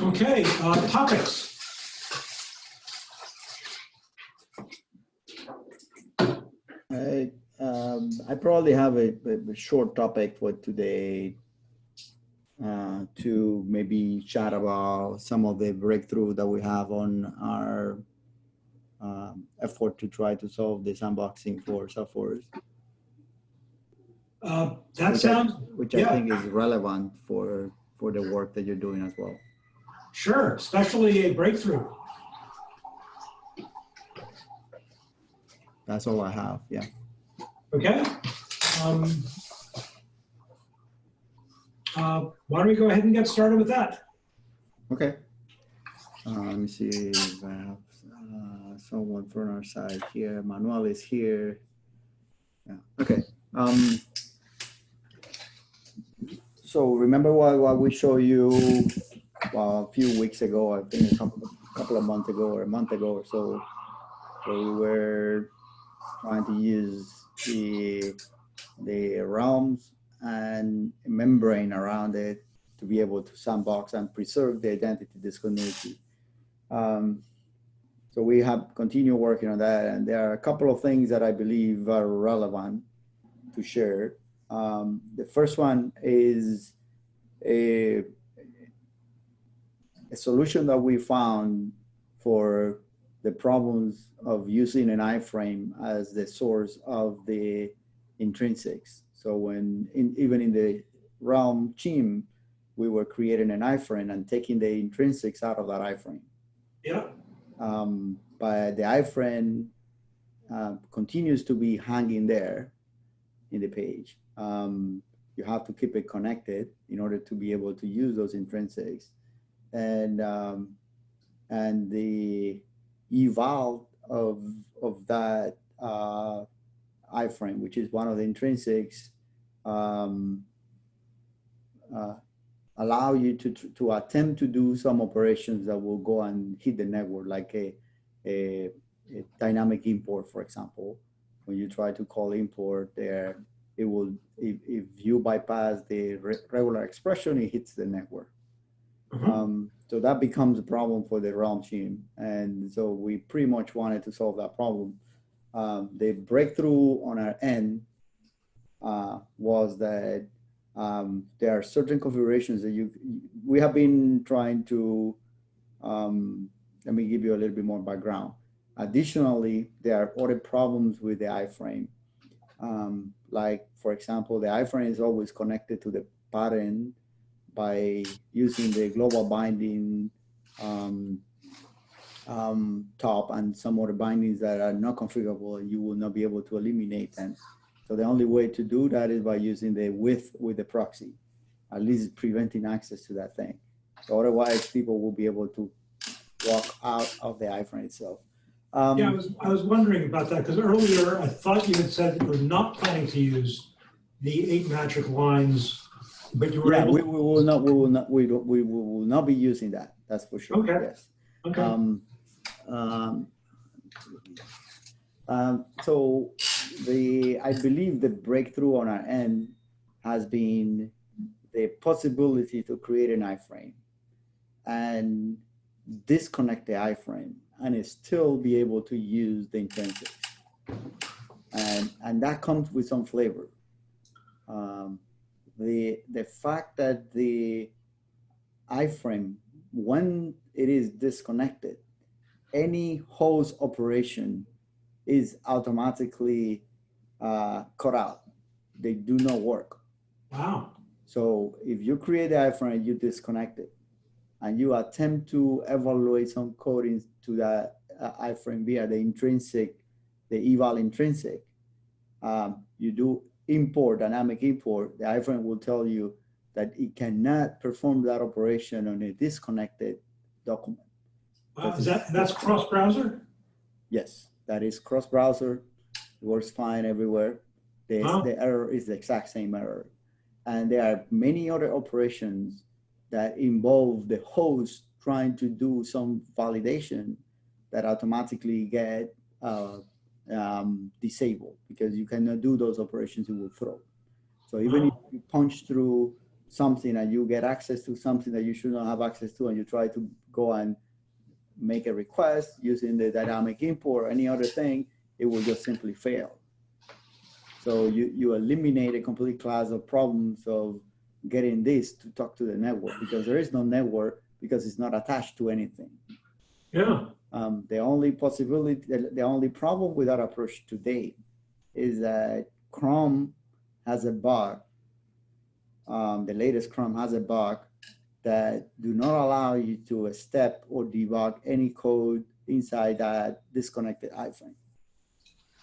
Okay, uh, topics. I, um, I probably have a, a- short topic for today uh, to maybe chat about some of the breakthrough that we have on our um, effort to try to solve this unboxing for Salesforce, Uh, That Which I- sounds, which I think is relevant for, for the work that you're doing as well. sure, especially a breakthrough. That's all I have, yeah. Okay. Um, uh, Why don't we go ahead and get started with that? Okay. Uh, let me see if I have uh, someone from our side here. Manuel is here. Yeah. Okay. Um, so remember what, what we showed you well, a few weeks ago, I think a couple, couple of months ago or a month ago or so, where we were trying to use the, the realms and membrane around it to be able to sandbox and preserve the identity discontinuity. Um, so we have continued working on that, and there are a couple of things that I believe are relevant to share. Um, the first one is a, a solution that we found for the problems of using an iframe as the source of the intrinsics. So when, in, even in the realm team, we were creating an iframe and taking the intrinsics out of that iframe. Yeah, Um, but the iframe uh, continues to be hanging there in the page. Um, you have to keep it connected in order to be able to use those intrinsics. And, um, and the eval of, of that uh, iframe, which is one of the intrinsics, um, uh, allow you to, to attempt to do some operations that will go and hit the network, like a, a, a dynamic import, for example. When you try to call import there, it will, if, if you bypass the re regular expression, it hits the network. Mhm. Um, so that becomes a problem for the realm team. And so we pretty much wanted to solve that problem. Um, the breakthrough on our end uh, was that um, there are certain configurations that you, we have been trying to, um, let me give you a little bit more background. Additionally, there are other problems with the iframe. Um, like, for example, the iframe is always connected to the pattern by using the global binding um, um, top and some other bindings that are not configurable, you will not be able to eliminate them. So the only way to do that is by using the width with the proxy, at least preventing access to that thing. So otherwise, people will be able to walk out of the iframe itself. Um, yeah, I was, I was wondering about that because earlier I thought you had said that you were not planning to use the eight magic lines, but you were yeah, able. we, we will not, we will not, we, don't- we will not be using that. That's for sure. Okay. Yes. Okay, Um, um, um, so the, I believe the breakthrough on our end has been the possibility to create an iframe and disconnect the iframe and still be able to use the intrinsics. And, and that comes with some flavor. Um, the, the fact that the iframe, when it is disconnected, any host operation is automatically uh, cut out. They do not work. wow, So if you create the iframe, you disconnect it, and you attempt to evaluate some coding to that uh, iframe via the intrinsic, the eval intrinsic, um, you do import, dynamic import, the iframe will tell you that it cannot perform that operation on a disconnected document. wow, is that, that's cross-browser? Yes, that is cross-browser, works fine everywhere. The, Wow. the error is the exact same error. And there are many other operations that involve the host trying to do some validation that automatically get uh, um, disabled because you cannot do those operations, it will throw. So even if you punch through something and you get access to something that you should not have access to, and you try to go and make a request using the dynamic import or any other thing, it will just simply fail. So you, you eliminate a complete class of problems of getting this to talk to the network because there is no network because it's not attached to anything. Yeah, Um, the only possibility, the, only problem with that approach today is that Chrome has a bug. Um, the latest Chrome has a bug that do not allow you to step or debug any code inside that disconnected iframe.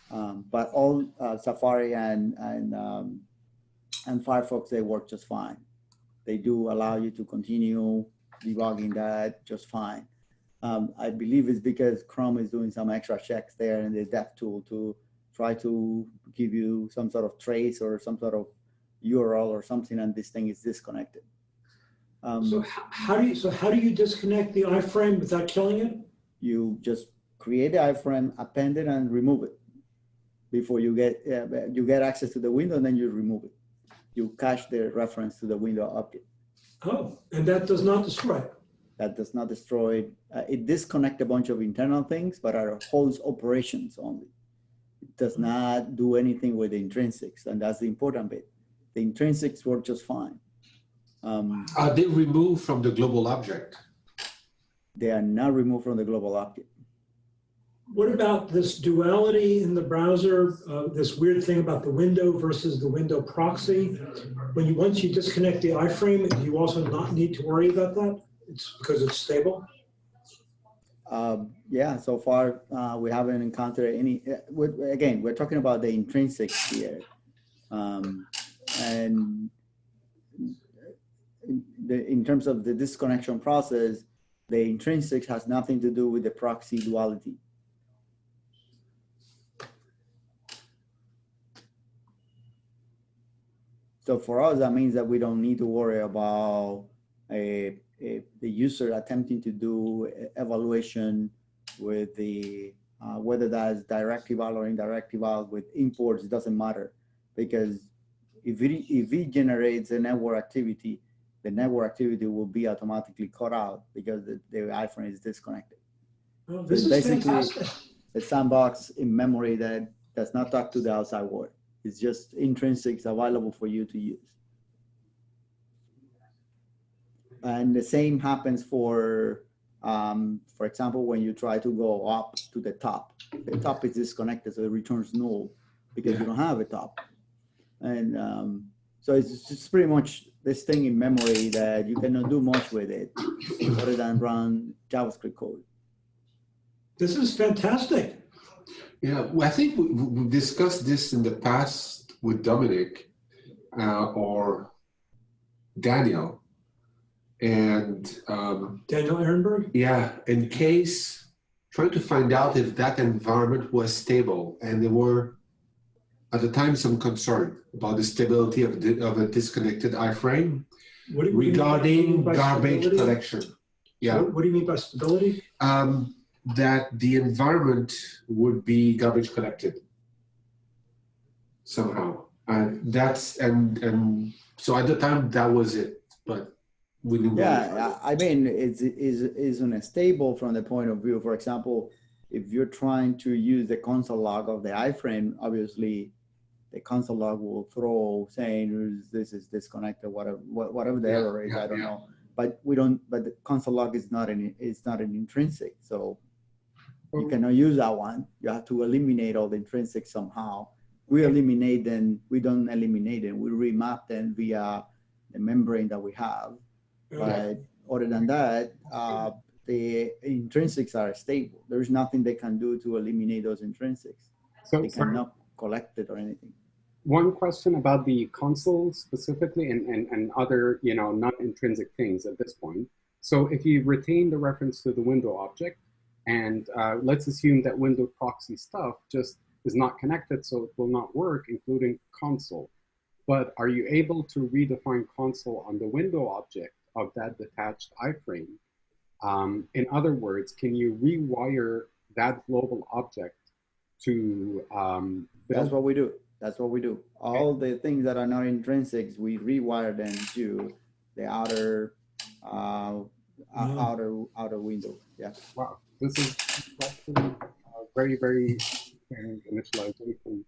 Um, but all uh, Safari and and um, and Firefox they work just fine. They do allow you to continue debugging that just fine. Um, I believe it's because Chrome is doing some extra checks there in the dev tool to try to give you some sort of trace or some sort of URL or something, and this thing is disconnected. Um, so how do you, so how do you disconnect the iframe without killing it? you just create the iframe, append it, and remove it before you get uh, you get access to the window, and then you remove it. You cache the reference to the window object. Oh, and that does not destroy it. That does not destroy it. Uh, it disconnect a bunch of internal things, but are holds operations only. It does not do anything with the intrinsics, and that's the important bit. The intrinsics work just fine. Um, Are they removed from the global object? they are not removed from the global object. What about this duality in the browser, uh, this weird thing about the window versus the window proxy? When you, once you disconnect the iframe, you also not need to worry about that? It's because it's stable? Um, yeah, so far uh, we haven't encountered any. uh, with- Again, we're talking about the intrinsics here, um, and in, the, in terms of the disconnection process, the intrinsics has nothing to do with the proxy duality. So for us, that means that we don't need to worry about a, a, the user attempting to do evaluation with the, uh, whether that is direct eval or indirect eval with imports, it doesn't matter. Because if it, if it generates a network activity, the network activity will be automatically cut out because the, the iframe is disconnected. Oh, This is Basically- fantastic. A sandbox in memory that does not talk to the outside world. It's just intrinsics available for you to use. And the same happens for, um, for example, when you try to go up to the top, the top is disconnected, so it returns null because you don't have a top. And um, so it's just pretty much this thing in memory that you cannot do much with it other than run JavaScript code. This is fantastic. Yeah, well, I think we, we discussed this in the past with Dominic uh, or Daniel. And um, Daniel Ehrenberg? yeah, in case trying to find out if that environment was stable, and there were at the time some concern about the stability of, the, of a disconnected iframe What do you mean by- regarding garbage stability? collection. Yeah. What what do you mean by stability? um, that the environment would be garbage collected somehow. And that's and and so at the time that was it, but we didn't. Yeah, I mean, it's is isn't stable from the point of view. For example, if you're trying to use the console log of the iframe, obviously, the console log will throw saying this is disconnected, whatever whatever the Yeah, error is. yeah, I don't yeah. know, but we don't. But the console log is not an it's not an intrinsic, so you cannot use that one. You have to eliminate all the intrinsics somehow. We eliminate them. We don't eliminate them. We remap them via the membrane that we have. But other than that, uh, the intrinsics are stable. There's nothing they can do to eliminate those intrinsics. So, They so cannot collect it or anything. one question about the console specifically and, and, and other, you know, non-intrinsic things at this point. So if you retain the reference to the window object, and uh, let's assume that window proxy stuff just is not connected, so it will not work, including console. But are you able to redefine console on the window object of that detached iframe? Um, in other words, can you rewire that global object to um, build That's what we do. that's what we do. All the things that are not intrinsics, we rewire them to the outer, uh, ou- outer, outer window. Yeah. Wow, this is actually a very, very initialization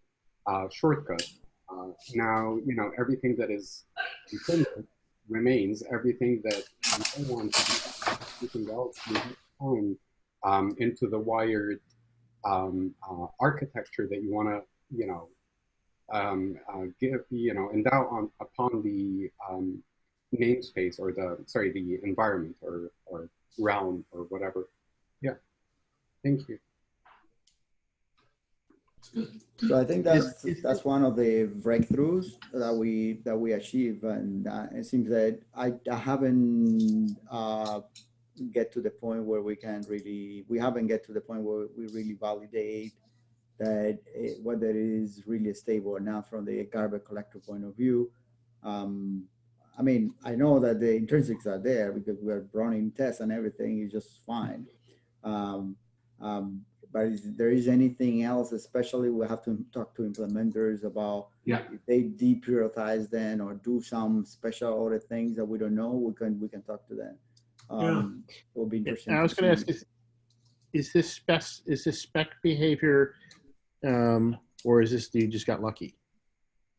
uh, shortcut. Uh, now, you know, everything that is intrinsic remains. Everything that you don't want to do, everything else, time um, into the wired um, uh, architecture that you want to, you know, um, uh, give, you know, endow on upon the um, namespace or the, sorry, the environment or, or realm or whatever. Thank you. So I think that's, that's one of the breakthroughs that we, that we achieve. And uh, it seems that I, I haven't uh, get to the point where we can really, we haven't get to the point where we really validate that it, whether it is really stable or not from the garbage collector point of view. Um, I mean, I know that the intrinsics are there because we're running tests and everything is just fine. Um, um, but is there is anything else, especially we have to talk to implementers about Yeah. if they deprioritize then or do some special other things that we don't know, we can we can talk to them. Um, It will be interesting. I was going to ask, is, is this spec, is this spec behavior, um, or is this, you just got lucky?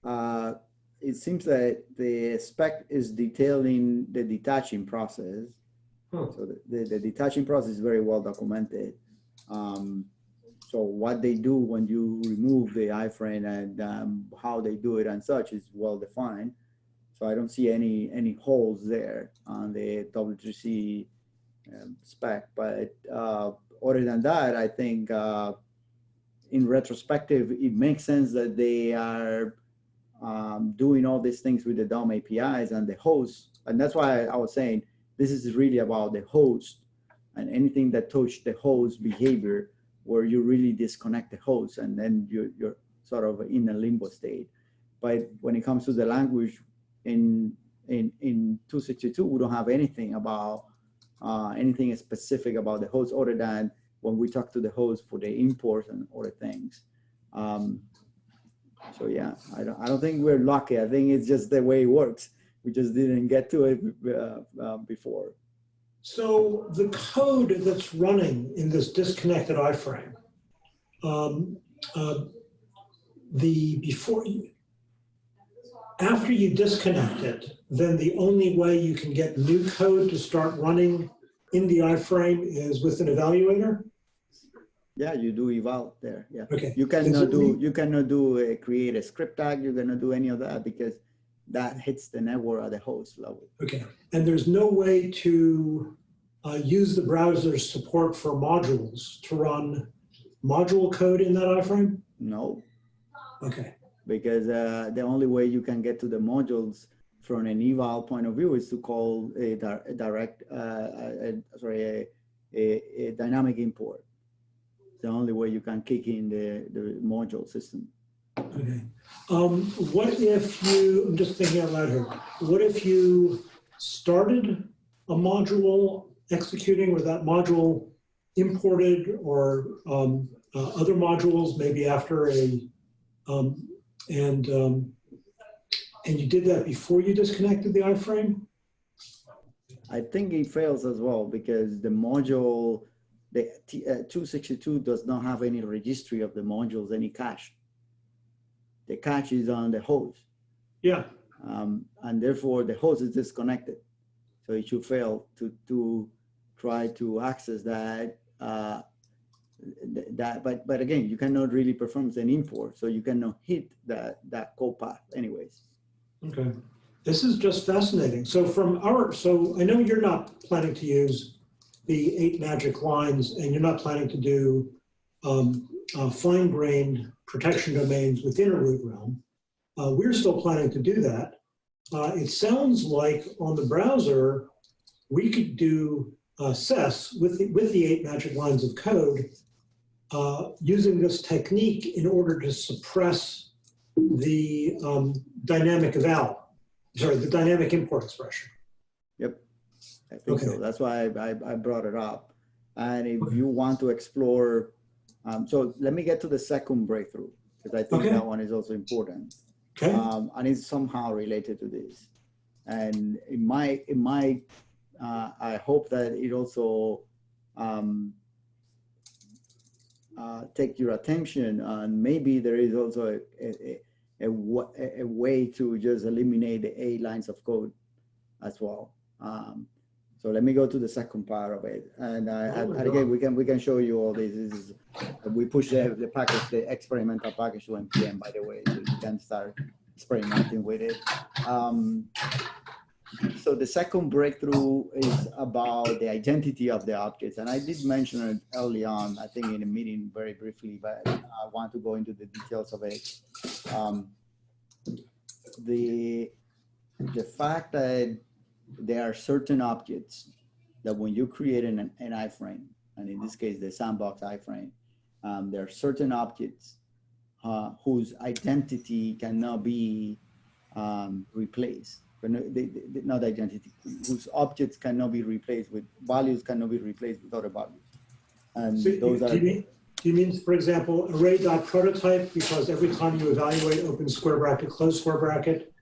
Uh, it seems that the spec is detailing the detaching process. Oh. So the, the, the detaching process is very well documented. Um, so what they do when you remove the iframe and um, how they do it and such is well defined. So I don't see any any holes there on the W3C um, spec. But uh, other than that, I think uh, in retrospective, it makes sense that they are um, doing all these things with the DOM APIs and the host. And that's why I was saying this is really about the host and anything that touch the host behavior where you really disconnect the host and then you're, you're sort of in a limbo state. But when it comes to the language in, in, in 262, we don't have anything about uh, anything specific about the host other than when we talk to the host for the imports and other things. Um, so yeah, I don't, I don't think we're lucky. I think it's just the way it works. We just didn't get to it uh, uh, before. So the code that's running in this disconnected iframe, um, uh, the before, you- after you disconnect it, then the only way you can get new code to start running in the iframe is with an evaluator? Yeah, you do eval there. Yeah, Okay. you cannot do you cannot do a, create a script tag. You cannot do any of that because that hits the network at the host level. Okay, and there's no way to uh, use the browser's support for modules to run module code in that iframe? No, Okay, because uh, the only way you can get to the modules from an eval point of view is to call a, di- a direct, uh, a, a- sorry, a, a, a dynamic import. It's the only way you can kick in the, the module system. Okay. Um, what if you, I'm just thinking out loud here, what if you started a module executing with that module imported or um, uh, other modules maybe after a, um, and, um, and you did that before you disconnected the iframe? I think it fails as well because the module, the uh, 262 does not have any registry of the modules, any cache. The cache is on the host, Yeah, um, and therefore the host is disconnected. So it should fail to to try to access that. Uh, th- that, but but again, you cannot really perform an import, so you cannot hit that that code path anyways. Okay, this is just fascinating. So from our, so I know you're not planning to use the eight magic lines and you're not planning to do um, uh, fine-grained protection domains within a root realm. Uh, we're still planning to do that. Uh, it sounds like on the browser, we could do uh, SES with the, with the eight magic lines of code uh, using this technique in order to suppress the um, dynamic eval, sorry, the dynamic import expression. Yep, I think so. That's why I, I, I brought it up. And if you want to explore, um, so let me get to the second breakthrough. because I think Okay. that one is also important. Okay, um, and it's somehow related to this. And it might, it might, uh, I hope that it also um, uh, take your attention and maybe there is also a, a, a, a, a way to just eliminate the eight lines of code as well. Um, so let me go to the second part of it. And, I, Oh and again, we can, we can show you all this. This is, we push the, the package, the experimental package to NPM, by the way, so you can start experimenting with it. Um, so the second breakthrough is about the identity of the objects. And I did mention it early on, I think in a meeting very briefly, but I want to go into the details of it. Um, the, the fact that there are certain objects that when you create an, an iframe, and in this case, the sandbox iframe, um, there are certain objects uh, whose identity cannot be um, replaced. But no- they- they- Not identity, whose objects cannot be replaced with, values cannot be replaced with other values. And so those do are, you mean, do you mean, for example, array.prototype, because every time you evaluate open square bracket, close square bracket,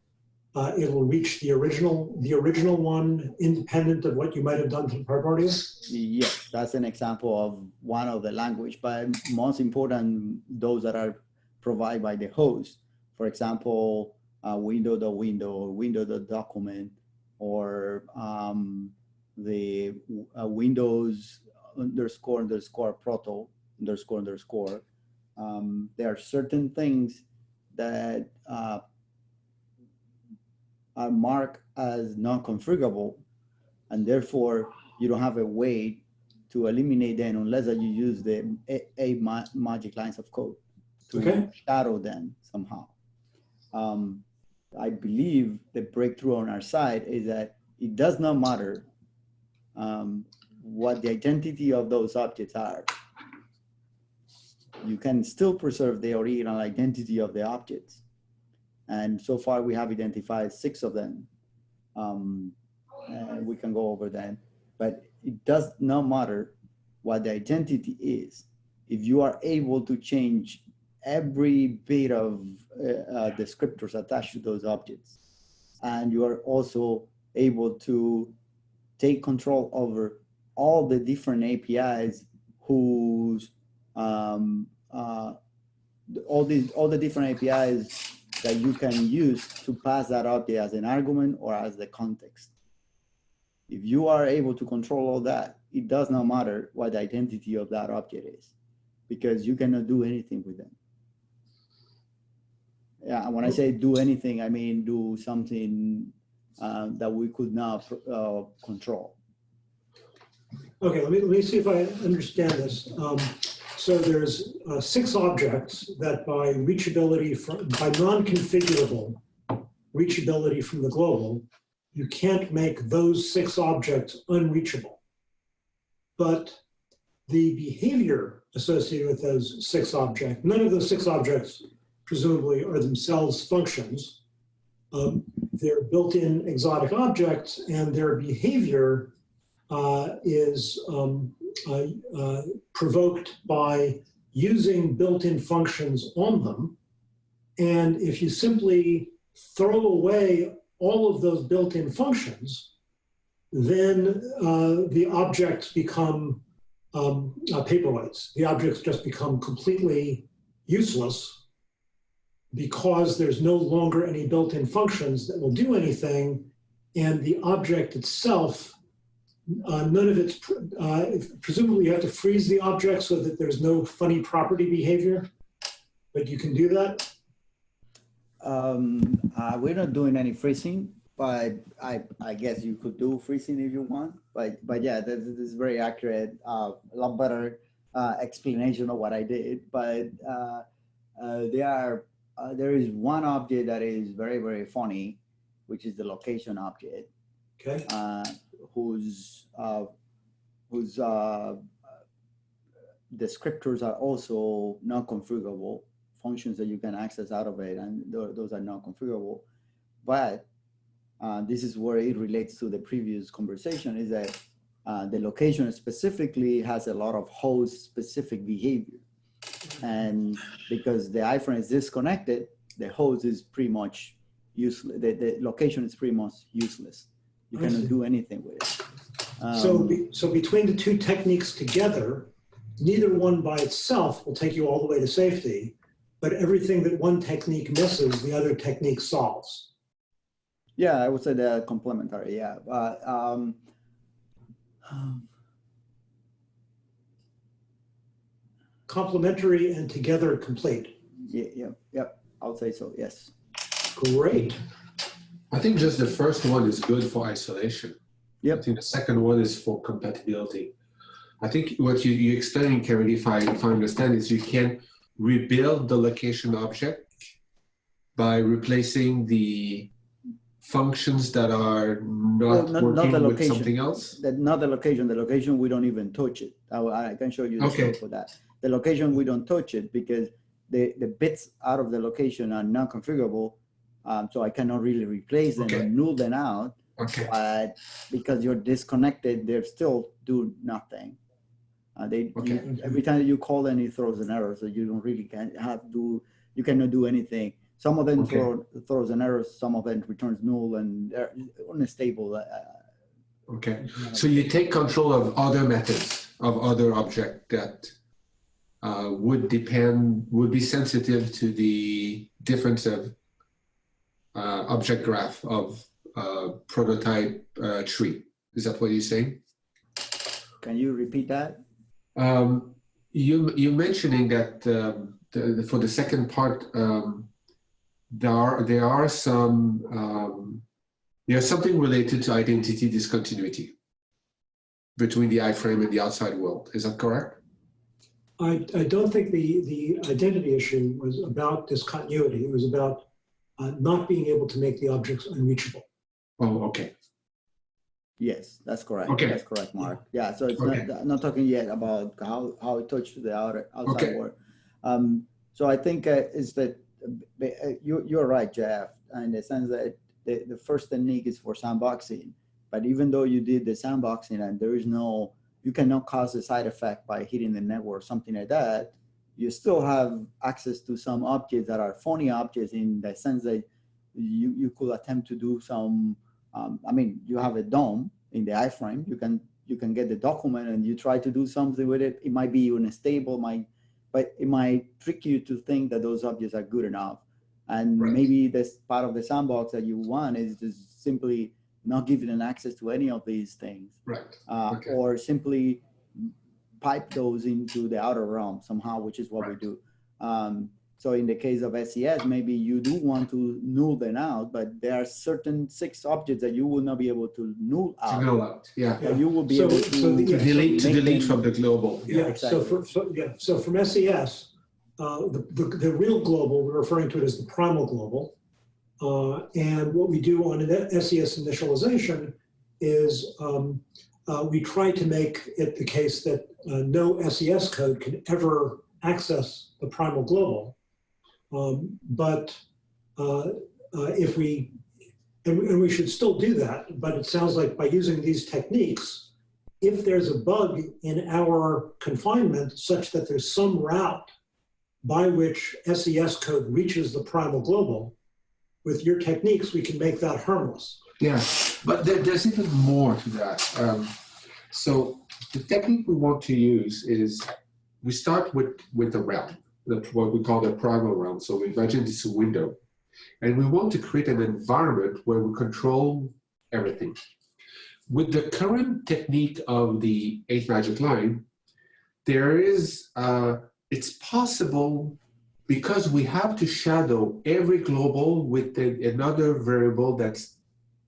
uh, it'll reach the original, the original one independent of what you might have done to the primordial? yes, that's an example of one of the language, but most important, those that are provided by the host. For example, uh, window the window or window the document or um, the uh, Windows underscore underscore proto underscore underscore. Um, there are certain things that uh, are marked as non-configurable, and therefore you don't have a way to eliminate them unless that you use the a, a ma- magic lines of code to Okay. shadow them somehow. Um, I believe the breakthrough on our side is that it does not matter um, what the identity of those objects are. You can still preserve the original identity of the objects. And so far we have identified six of them. Um, and we can go over them, but it does not matter what the identity is. If you are able to change every bit of uh, uh, descriptors attached to those objects, and you are also able to take control over all the different APIs whose um, uh, all these all the different APIs that you can use to pass that object as an argument or as the context. If you are able to control all that, it does not matter what the identity of that object is because you cannot do anything with them. Yeah, when I say do anything, I mean do something uh, that we could not uh, control. Okay, let me, let me see if I understand this. Um, so there's uh, six objects that by reachability from, by non-configurable reachability from the global, you can't make those six objects unreachable. But the behavior associated with those six objects, none of those six objects presumably are themselves functions. Um, they're built-in exotic objects and their behavior uh, is um, uh, uh, provoked by using built-in functions on them. And if you simply throw away all of those built-in functions, then uh, the objects become um, uh, paperweights. The objects just become completely useless because there's no longer any built-in functions that will do anything, and the object itself uh, none of it's, pr- uh, presumably you have to freeze the object so that there's no funny property behavior, but you can do that. Um, uh, we're not doing any freezing, but I, I guess you could do freezing if you want. But, but yeah, this, this is very accurate, uh, a lot better uh, explanation of what I did. But uh, uh, there are, uh, there is one object that is very, very funny, which is the location object Okay, uh, whose uh, whose uh, descriptors are also non-configurable functions that you can access out of it, and tho- those are non-configurable. But uh, this is where it relates to the previous conversation: is that uh, the location specifically has a lot of host-specific behavior. And because the iframe is disconnected, the host is pretty much useless. The, the location is pretty much useless. You I cannot see. do anything with it. So, Um, be- so between the two techniques together, neither one by itself will take you all the way to safety, but everything that one technique misses, the other technique solves. Yeah, I would say they're complementary. Yeah, but um, Complementary and together complete. yeah, yeah, yeah. I would say so. Yes. Great. I think just the first one is good for isolation. Yep. I think the second one is for compatibility. I think what you, you explaining, Karen, if I, if I understand, is you can rebuild the location object by replacing the functions that are Well, not not- not working the with location. something else. That not the location. The location we don't even touch it. I, I can show you the Okay. code for that. The location we don't touch it because the the bits out of the location are non configurable. Um, so I cannot really replace them Okay. and null them out. Okay, But because you're disconnected, they still do nothing. Uh, they you- every time you call them, it throws an error. So you don't really can have do you cannot do anything. Some of them Okay. throw throws an error. Some of them returns null and they're unstable. Uh, okay. So you take control of other methods, of other object that uh, would depend, would be sensitive to the difference of uh, object graph of uh, prototype uh, tree. Is that what you're saying? can you repeat that? Um, you you mentioning that um, the, the- for the second part, um, there are there are some um, there's something related to identity discontinuity between the iframe and the outside world. Is that correct? I, I don't think the, the identity issue was about discontinuity. It was about uh, not being able to make the objects unreachable. Oh, okay. Yes, that's correct. Okay. That's correct, Mark. Yeah, so it's Okay. not, not talking yet about how, how it touched the outer, outside Okay. world. Um, so I think uh, is that, uh, uh, you, you're right, Jeff, in the sense that the, the first technique is for sandboxing. But even though you did the sandboxing and there is no, you cannot cause a side effect by hitting the network, something like that, you still have access to some objects that are phony objects in the sense that you, you could attempt to do some um, I mean, you have a DOM in the iframe. You can you can get the document and you try to do something with it. It might be unstable, might, but it might trick you to think that those objects are good enough. And Right. maybe this part of the sandbox that you want is just simply not giving an access to any of these things, Right. uh, Okay. or simply pipe those into the outer realm somehow, which is what we do. Um, so in the case of SES, maybe you do want to null them out, but there are certain six objects that you will not be able to null To out. null out. Yeah. But you will be So- able so to the- To delete to delete them- from the global. Yeah, so exactly. for, so, yeah, so from SES, uh, the, the, the real global, we're referring to it as the primal global. Uh, and what we do on an SES initialization is um, uh, we try to make it the case that uh, no SES code can ever access the primal global. Um, but uh, uh, if we, and, and we should still do that, but it sounds like by using these techniques, if there's a bug in our confinement such that there's some route by which SES code reaches the primal global, with your techniques, we can make that harmless. Yeah, but there, there's even more to that. Um, so the technique we want to use is we start with with the realm, what we call the primal realm. So we imagine this window, and we want to create an environment where we control everything. With the current technique of the eight magic line, there is uh, it's possible because we have to shadow every global with another variable that's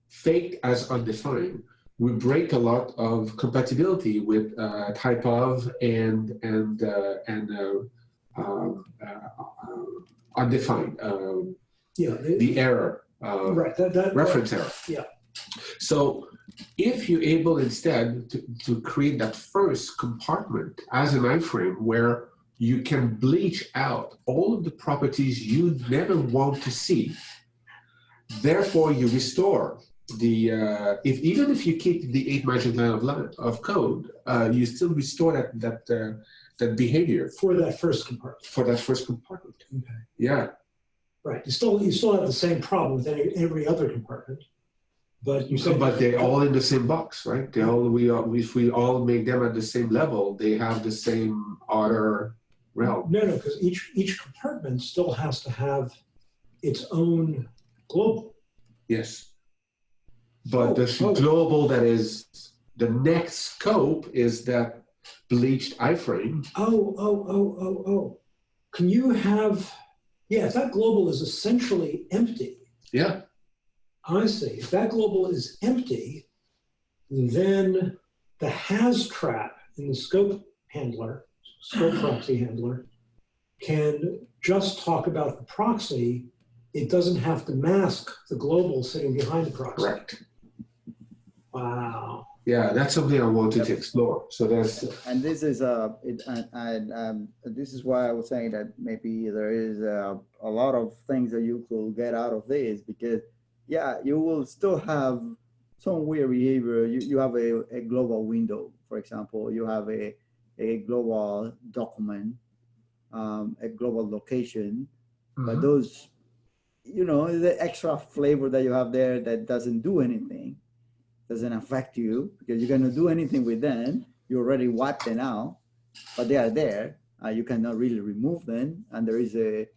faked as undefined. We break a lot of compatibility with uh, type of and and uh, and uh, um, uh, undefined. Um, Yeah, the- the error. Uh, right. That, that, reference error. Yeah. So if you're able instead to, to create that first compartment as an iframe where you can bleach out all of the properties you never want to see, therefore you restore the, uh, if even if you keep the eight magic line of, line of code, uh, you still restore that, that, uh, that behavior For that first compartment. for that first compartment. Okay. Yeah, Right, you still, you still have the same problem with any, every other compartment. But you said. but they're all in the same box, right? They all we are if we all make them at the same level, they have the same order realm. No, no, because each, each compartment still has to have its own global. Yes. But the Oh, oh. global that is the next scope is that bleached iframe. Oh, oh, oh, oh, oh. Can you have, yeah, if that global is essentially empty, Yeah, I see. If that global is empty, then the has trap in the scope handler, scope proxy handler, can just talk about the proxy. It doesn't have to mask the global sitting behind the proxy. correct. Wow. Yeah, that's something I wanted to explore. So that's And this is uh, it, and, and um, this is why I was saying that maybe there is a, a lot of things that you could get out of this because, yeah, you will still have some weird behavior. You, you have a, a global window, for example, you have a, a global document, um, a global location, but those, you know, the extra flavor that you have there that doesn't do anything, doesn't affect you because you're gonna do anything with them. You already wipe them out, but they are there. Uh, you cannot really remove them, and there is a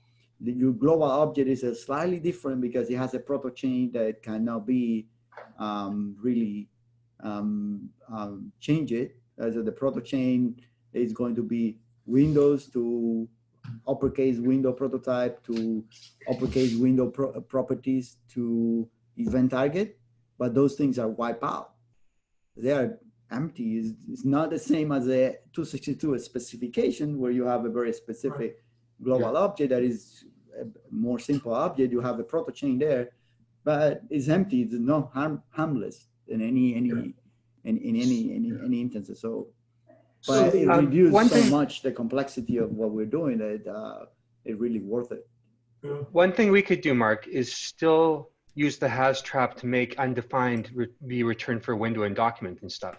the, your global object is a slightly different because it has a proto chain that cannot be um, really um, um, change it. As so the proto chain is going to be Windows to uppercase window prototype to uppercase window pro- properties to event target, but those things are wiped out. They are empty. It's, it's not the same as a 262 specification where you have a very specific global object that is a more simple object. You have a proto chain there, but it's empty. It's not harm, harmless in any any in, in any any any instances. So So but it um, reduces one so thing- much the complexity of what we're doing that uh, it really worth it. Yeah. One thing we could do, Mark, is still use the has trap to make undefined re- be returned for window and document and stuff.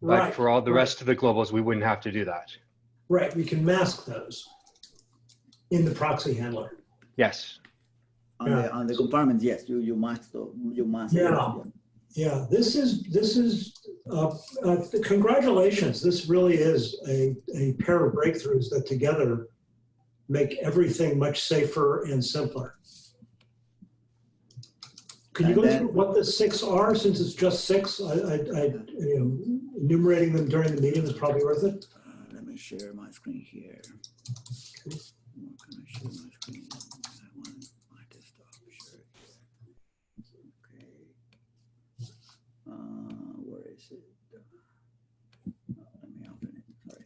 But Right, for all the right. rest of the globals, we wouldn't have to do that. Right, we can mask those in the proxy handler. Yes. On the on the compartments, yes, you you must you must. Yeah. Yeah, this is, this is, uh, uh, congratulations. This really is a, a pair of breakthroughs that together make everything much safer and simpler. Can you go then- through what the six are, since it's just six? I, I, I, you know, enumerating them during the meeting is probably worth it. Uh, let me share my screen here. Where can I share my screen? I want my desktop share. Okay. Uh, where is it? Uh, let me open it. Sorry.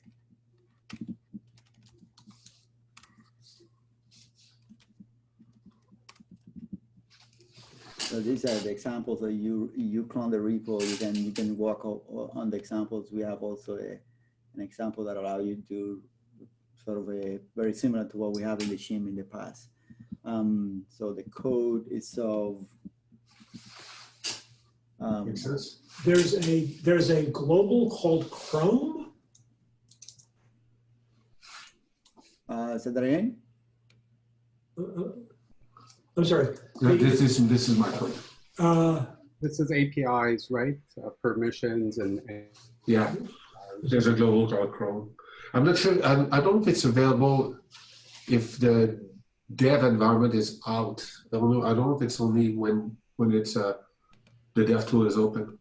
So these are the examples that you you clone the repo. You can you can work on the examples. We have also a an example that allow you to sort of a very similar to what we have in the shim in the past. Um, so the code is of um, makes sense. There's a, there's a global called Chrome. uh, say that again. Uh, uh, I'm sorry. No, this is this is my point. Uh, This is APIs, right? Uh, permissions and, and Yeah, there's a global cloud Chrome. I'm not sure. I, I don't know if it's available if the dev environment is out. I don't know. I don't know if it's only when when it's uh, the dev tool is open.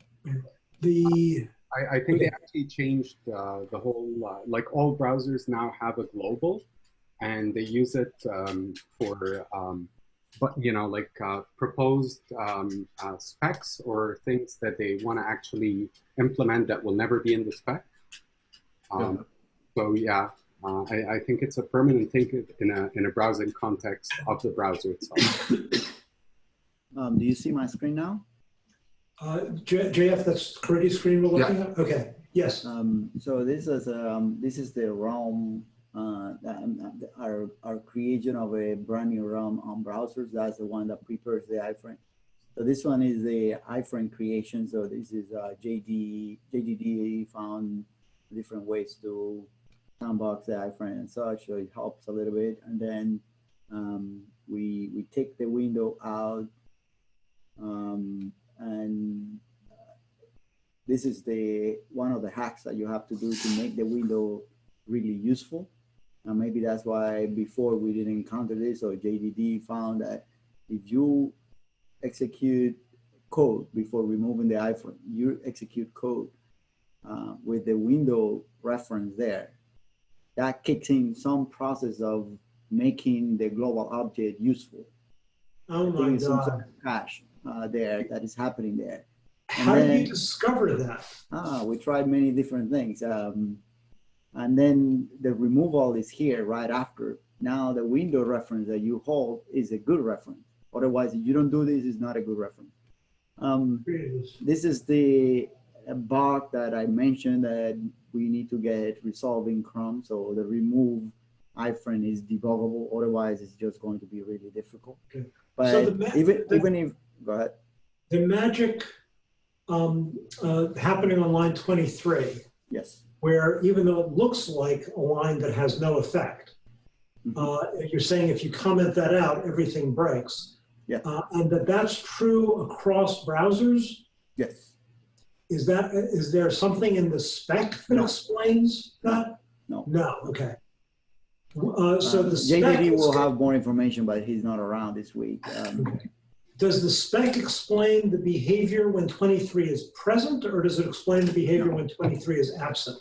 the, I, I think they actually changed uh, the whole, uh, like all browsers now have a global and they use it um, for, um, but you know, like uh, proposed um, uh, specs or things that they want to actually implement that will never be in the spec. Um, so yeah, uh, I, I think it's a permanent thing in a, in a browsing context of the browser itself. Um, do you see my screen now? uh, JF, that's Caridy screen we're looking at? Okay, yes. Um, so this is um, this is the realm, uh, um, uh, our our creation of a brand new realm on browsers. That's the one that prepares the iframe. So this one is the iframe creation. So this is uh, JD JDD found different ways to sandbox the iframe and such, so it helps a little bit. And then um, we we take the window out, um, and uh, this is the one of the hacks that you have to do to make the window really useful. And maybe that's why before we didn't encounter this, or JDD found that if you execute code before removing the iframe, you execute code uh, with the window reference there, that kicks in some process of making the global object useful. Oh my it's some sort God. of cache uh, there that is happening there. How do you discover that? Ah, we tried many different things. Um, and then the removal is here right after. Now the window reference that you hold is a good reference. Otherwise, if you don't do this, it's not a good reference. Um, this is the bug that I mentioned that we need to get resolved in Chrome. So the remove iframe is debuggable. Otherwise, it's just going to be really difficult. Okay. But So even the- even if go ahead. The magic um, uh, happening on line 23, Yes. Where even though it looks like a line that has no effect, Mhm. uh, you're saying if you comment that out, everything breaks. Yeah. Uh, and that that's true across browsers. Yes. Is that is there something in the spec that No. explains that? No. No. Okay. Uh, so Um, the spec JDD will have more information, but he's not around this week. Um, Okay. Does the spec explain the behavior when 23 is present, or does it explain the behavior when 23 is absent?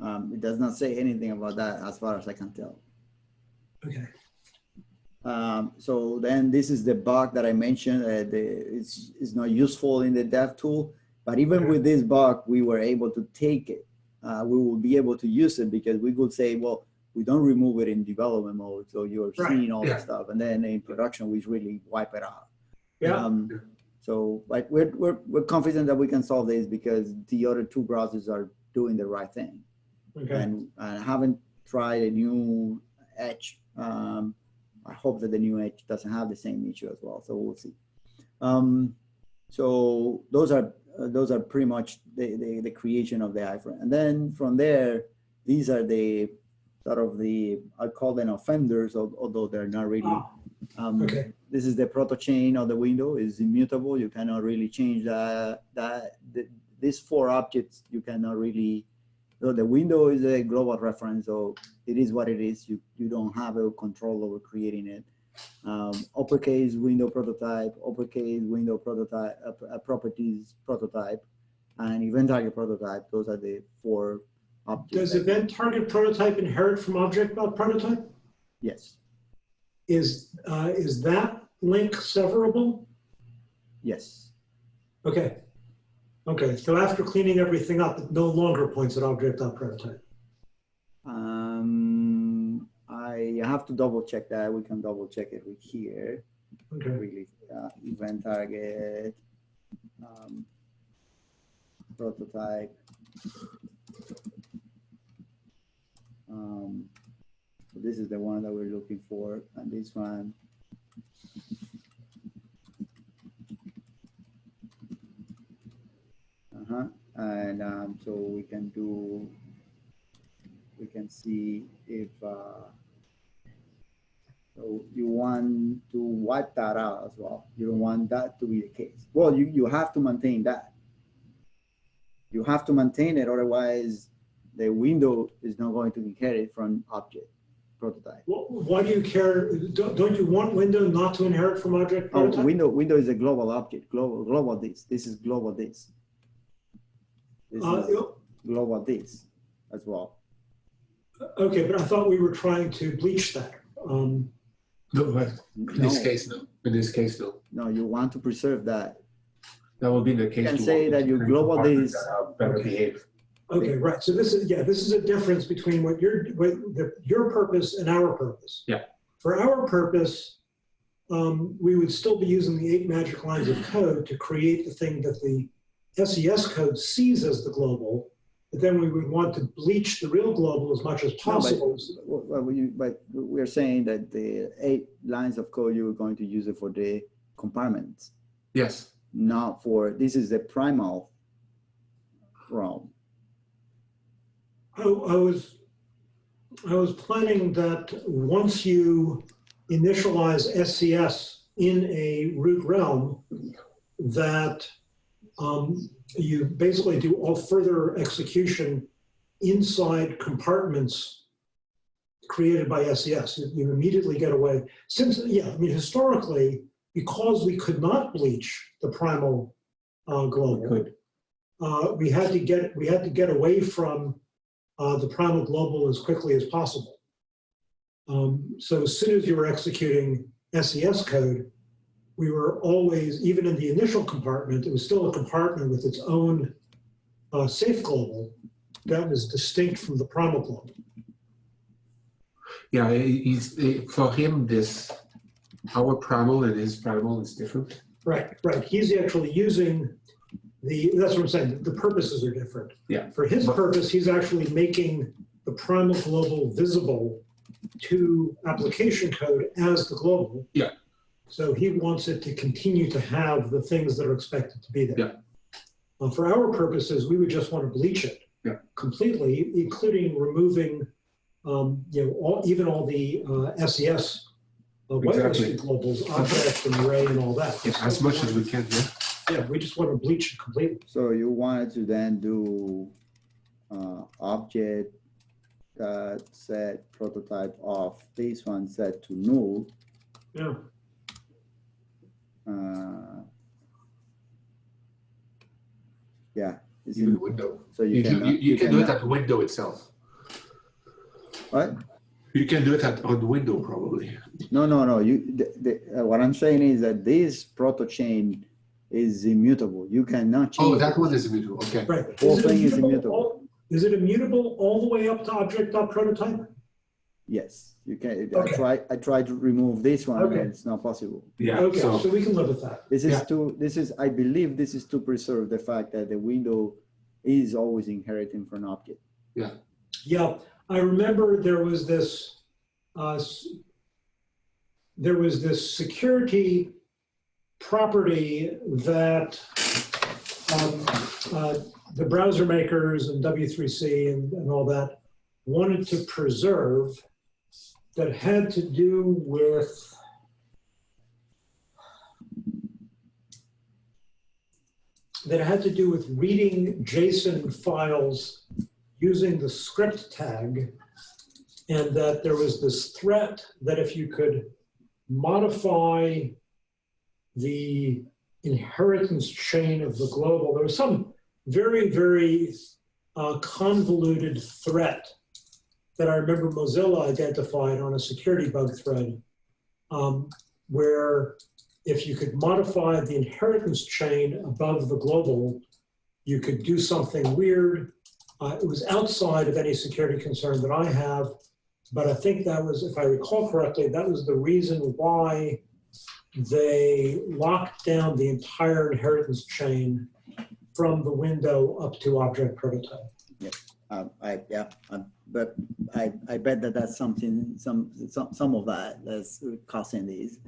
Um, it does not say anything about that as far as I can tell. Okay. Um, so then this is the bug that I mentioned. Uh, the, it's, it's not useful in the dev tool, but even Okay. with this bug, we were able to take it. Uh, we will be able to use it because we could say, well, we don't remove it in development mode. So you're Right, seeing all yeah. the stuff. And then in production, we really wipe it out. Yeah. Um, so like we're, we're, we're confident that we can solve this because the other two browsers are doing the right thing. Okay. And I haven't tried a new Edge. Um, I hope that the new Edge doesn't have the same issue as well. So we'll see. Um, so those are uh, those are pretty much the, the, the creation of the iframe. And then from there, these are the sort of the I call them offenders, although they're not really. Ah, Um, Okay. this is the proto chain of the window is immutable. You cannot really change that. That the, these four objects you cannot really. So the window is a global reference, so it is what it is. You you don't have a control over creating it. Um, uppercase window prototype, uppercase window prototype, uh, uh, properties prototype, and event target prototype. Those are the four objects. Does event target prototype inherit from object prototype? Yes. Is, uh, is that link severable? Yes. Okay. Okay, so after cleaning everything up, it no longer points at object prototype. Um, I have to double check that. We can double check it with here. Okay. Really, uh, event target, um, prototype. Um, so this is the one that we're looking for, and this one. Uh-huh, and, um, so we can do, we can see if, uh, so you want to wipe that out as well. You don't want that to be the case. Well, you, you have to maintain that. You have to maintain it, otherwise the window is not going to inherit from object prototype. Wh- Why do you care? Don't don't you want window not to inherit from object Oh, window, window is a global object, global, global this. This is global this. This Uh, is global this as well. Okay, but I thought we were trying to bleach that. Um, No, but in this No, case, no. In this case, no. no, you want to preserve that. That would be the case. You can say that with your global compartments is- that have Better behave. Okay, right. So this is, yeah, this is a difference between what your, what the, your purpose and our purpose. Yeah. For our purpose, um, we would still be using the eight magic lines of code to create the thing that the SES code sees as the global. But then we would want to bleach the real global as much as possible. Well, well, we, but we're saying that the eight lines of code, you were going to use it for the compartments, Yes. not for, this is the primal realm. I, I was, I was planning that once you initialize SES in a root realm, that um, you basically do all further execution inside compartments created by SES. You- You immediately get away. Since, yeah, I mean, historically, because we could not bleach the primal uh, global, uh, we had to get, we had to get away from uh, the primal global as quickly as possible. Um, So as soon as you were executing SES code, we were always, even in the initial compartment, it was still a compartment with its own uh, safe global that was distinct from the primal global. Yeah, he's, he- for him, this, our primal and his primal is different. Right, right. He's actually using the, that's what I'm saying, the purposes are different. Yeah. For his purpose, he's actually making the primal global visible to application code as the global. Yeah. So he wants it to continue to have the things that are expected to be there. Yeah. Uh, For our purposes, we would just want to bleach it. Yeah. Completely, including removing, um, you know, all, even all the uh, SES uh, Exactly. whitelisted globals, object and array and all that. Yeah, As much as we can, yeah. Yeah, we just want to bleach it completely. So you wanted to then do uh, object that set prototype of this one set to null. Yeah. Uh, Yeah. it's Even in- the window. So you You, can. do- you, you can do it at the window itself. What? You can do it at, on the window probably. No, no, no. You, the, the, uh, what I'm saying is that this proto chain is immutable. You cannot change. Oh, it. that one is immutable, okay. Right. Whole Is it thing is immutable immutable. all- Is it immutable all the way up to object.prototype? Yes, you can. I Okay. I tried to remove this one, Okay. and it's not possible. Yeah, Okay, so, so we can live with that. This is Yeah. to, this is, I believe this is to preserve the fact that the window is always inheriting from an object. Yeah, Yeah. I remember there was this, uh, there was this security property that um, uh, the browser makers and W3C and, and all that wanted to preserve that had to do with that had to do with reading JSON files using the script tag and that there was this threat that if you could modify the inheritance chain of the global, there was some very, very uh, convoluted threat that I remember Mozilla identified on a security bug thread um, where if you could modify the inheritance chain above the global, you could do something weird uh, it was outside of any security concern that I have, but I think that was, if I recall correctly, that was the reason why they locked down the entire inheritance chain from the window up to object prototype. Um, I, yeah, um, but I, I bet that that's something, some, some, some of that that's causing these.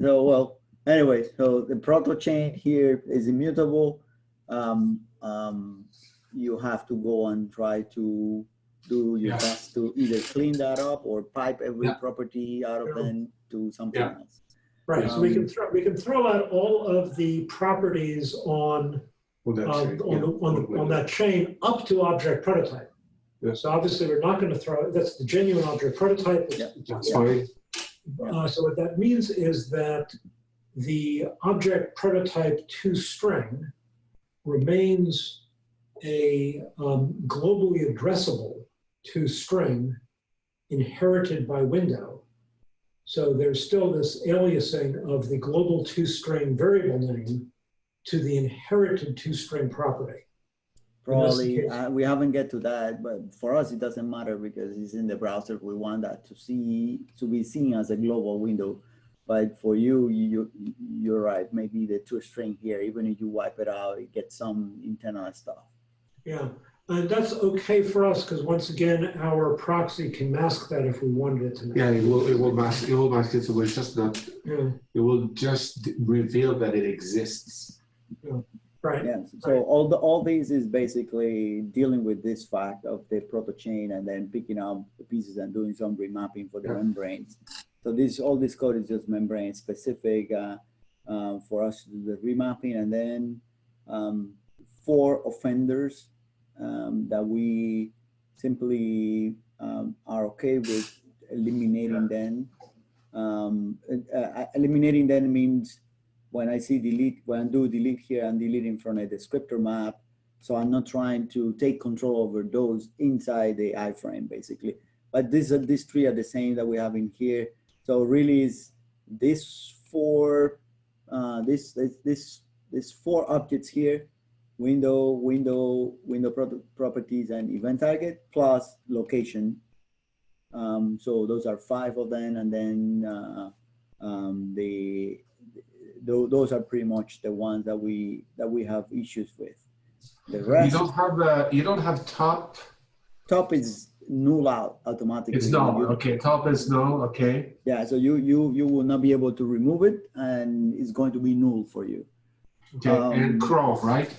So, well, anyway, so the proto chain here is immutable. Um, um, you have to go and try to do your Yeah. best to either clean that up or pipe every Yeah. property out of Yeah. them to something Yeah. else. Right, so we can Um, throw, we can throw out all of the properties on on that uh, on, yeah, the- on, the- on that chain up to object prototype. Yeah. So obviously, we're not going to throw, that's the genuine object prototype. It's- Yeah. That's fine. Uh, so what that means is that the object prototype to string remains a um, globally addressable to string inherited by window. So there's still this aliasing of the global to string variable name to the inherited to string property. Probably, uh, we haven't get to that, but for us, it doesn't matter because it's in the browser. We want that to see, to be seen as a global window. But for you, you, you're right, maybe the two string here, even if you wipe it out, it gets some internal stuff. Yeah, and that's okay for us because once again, our proxy can mask that if we wanted it to. Yeah, it will, it will mask, it will mask it, so it's just not, Yeah. it will just reveal that it exists. Right. Yes, so all the, all these is basically dealing with this fact of the proto chain and then picking up the pieces and doing some remapping for the Yeah. membranes. So this, all this code is just membrane specific uh, uh, for us to do the remapping and then um, for offenders um, that we simply um, are okay with eliminating them. Um, uh, uh, eliminating them means when I see delete, when I do delete here, I'm deleting from a descriptor map. So I'm not trying to take control over those inside the iframe basically. But these are, these three are the same that we have in here. So really is this four, uh, this, this, this, four objects here, window, window, window pro- properties and event target plus location. Um, so those are five of them. And then uh, um, the tho- those are pretty much the ones that we that we have issues with. The rest, You don't have uh, you don't have top. top is null out automatically. It's null. You- Okay, top is null. Okay. Yeah, so you you you will not be able to remove it, and it's going to be null for you. Okay, Um, and Chrome, right?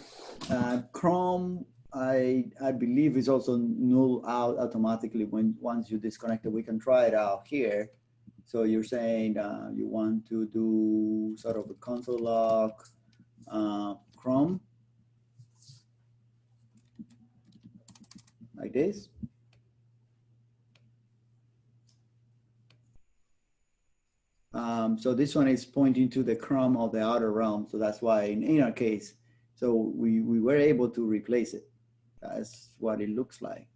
Uh, Chrome, I I believe is also null out automatically when once you disconnect it. We can try it out here. So you're saying uh, you want to do sort of a console log uh, Chrome like this. Um, so this one is pointing to the Chrome of the outer realm. So that's why in, in our case, so we, we were able to replace it. That's what it looks like.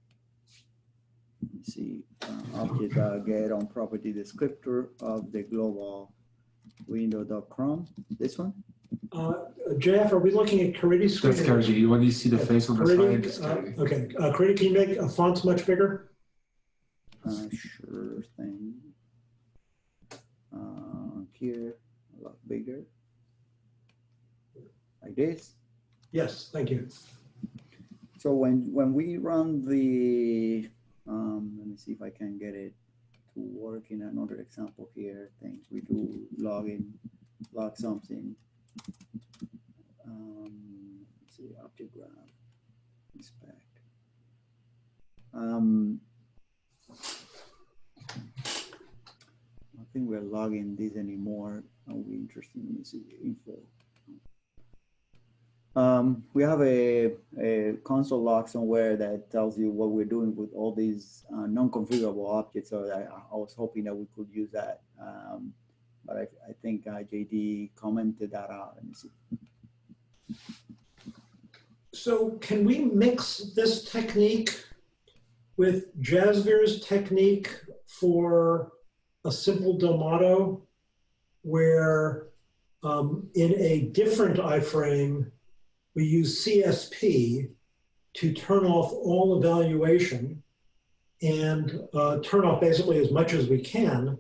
Let me see, uh, object uh, get on property descriptor of the global window.chrome, this one? Uh, JF, are we looking at Caridy's screen? That's Caridy. When you see the face on the side, it's uh, okay, uh, Caridy, can you make a font much bigger? Uh, sure thing. Uh, here, a lot bigger. Like this. Yes, thank you. So when, when we run the, um, let me see if I can get it to work in another example here. Things we do login, log something. Um, let's see, object graph, inspect. Um, I think we're logging this anymore. Are we interested in this info? Um, we have a, a console log somewhere that tells you what we're doing with all these uh, non-configurable objects. So I, I was hoping that we could use that. Um, but I, I think uh, JD commented that out. Let me see. So can we mix this technique with Jasvir's technique for a simple Domado where um, in a different iframe, we use CSP to turn off all evaluation and uh, turn off basically as much as we can,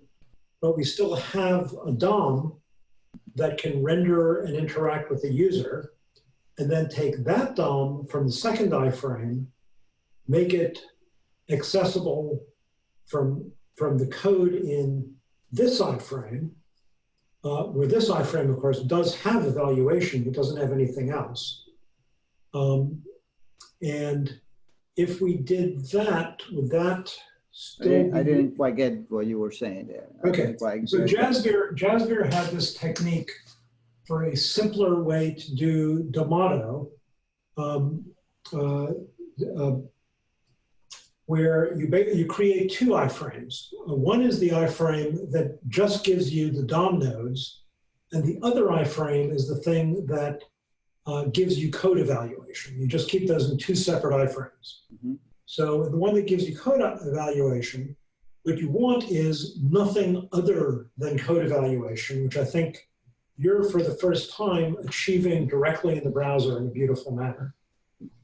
but we still have a DOM that can render and interact with the user and then take that DOM from the second iframe, make it accessible from, from the code in this iframe, uh, where this iframe, of course, does have evaluation, but doesn't have anything else. Um, and if we did that, would that I still didn't, I didn't quite get what you were saying there. Okay, So. Jasvir, Jasvir had this technique for a simpler way to do Domado, um, uh, uh, where you, you create two iframes. One is the iframe that just gives you the DOM nodes, and the other iframe is the thing that uh, gives you code evaluation. You just keep those in two separate iframes. Mhm. So the one that gives you code evaluation, what you want is nothing other than code evaluation, which I think you're for the first time achieving directly in the browser in a beautiful manner,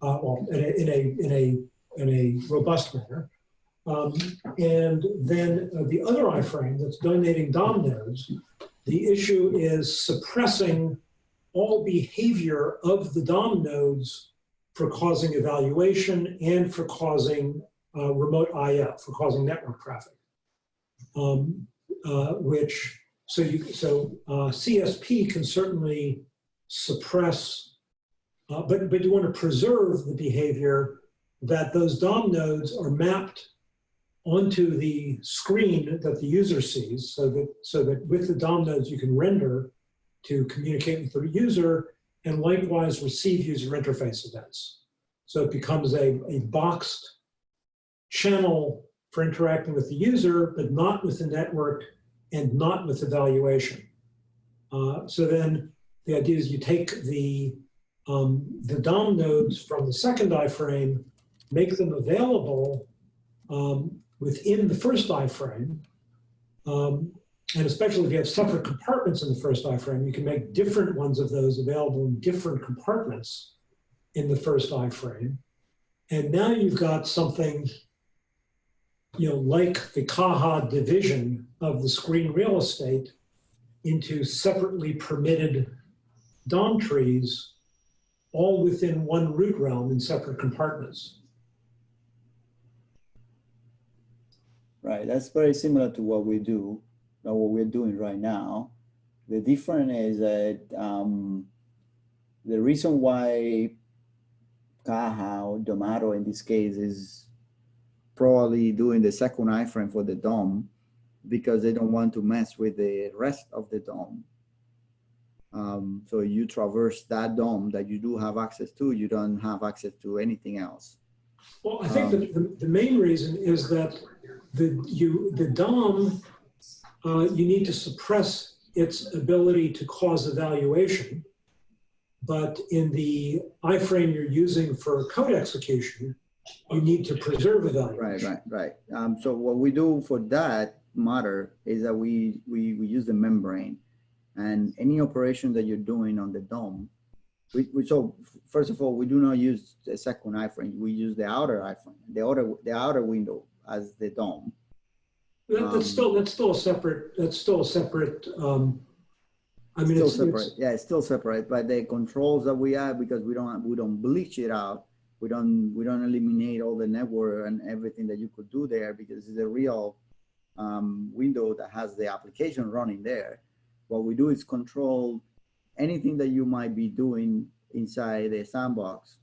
uh, well, in a, in a, in a, in a robust manner. Um, and then uh, the other iframe that's donating DOM nodes, the issue is suppressing all behavior of the DOM nodes for causing evaluation and for causing uh, remote IF, for causing network traffic. Um, uh, which, so you, so uh, CSP can certainly suppress Uh, but, but you want to preserve the behavior that those DOM nodes are mapped onto the screen that the user sees so that, so that with the DOM nodes you can render to communicate with the user and likewise receive user interface events. So it becomes a, a boxed channel for interacting with the user, but not with the network and not with evaluation. Uh, so then the idea is you take the, um, the DOM nodes from the second iframe, make them available um, within the first iframe. Um, and especially if you have separate compartments in the first iframe, you can make different ones of those available in different compartments in the first iframe. And now you've got something, you know, like the Caja division of the screen real estate into separately permitted DOM trees, all within one root realm in separate compartments. Right, that's very similar to what we do, or what we're doing right now. The difference is that um, the reason why or Domado in this case is probably doing the second iframe for the DOM because they don't want to mess with the rest of the DOM. Um, so you traverse that DOM that you do have access to, you don't have access to anything else. Well, I think that the, the main reason is that the, you, the DOM, uh, you need to suppress its ability to cause evaluation. But in the iframe you're using for code execution, you need to preserve Right, evaluation. right, right. Um, so what we do for that matter is that we, we, we use the membrane and any operation that you're doing on the DOM, we, we, so first of all, we do not use the second iframe. We use the outer iframe, the outer, the outer window as the DOM. That, Um, that's still, that's still a separate, that's still a separate, um, I mean, Still it's, separate, it's, yeah, it's still separate, but the controls that we have, because we don't, we don't bleach it out. We don't, we don't eliminate all the network and everything that you could do there because it's a real um, window that has the application running there. What we do is control anything that you might be doing inside the sandbox.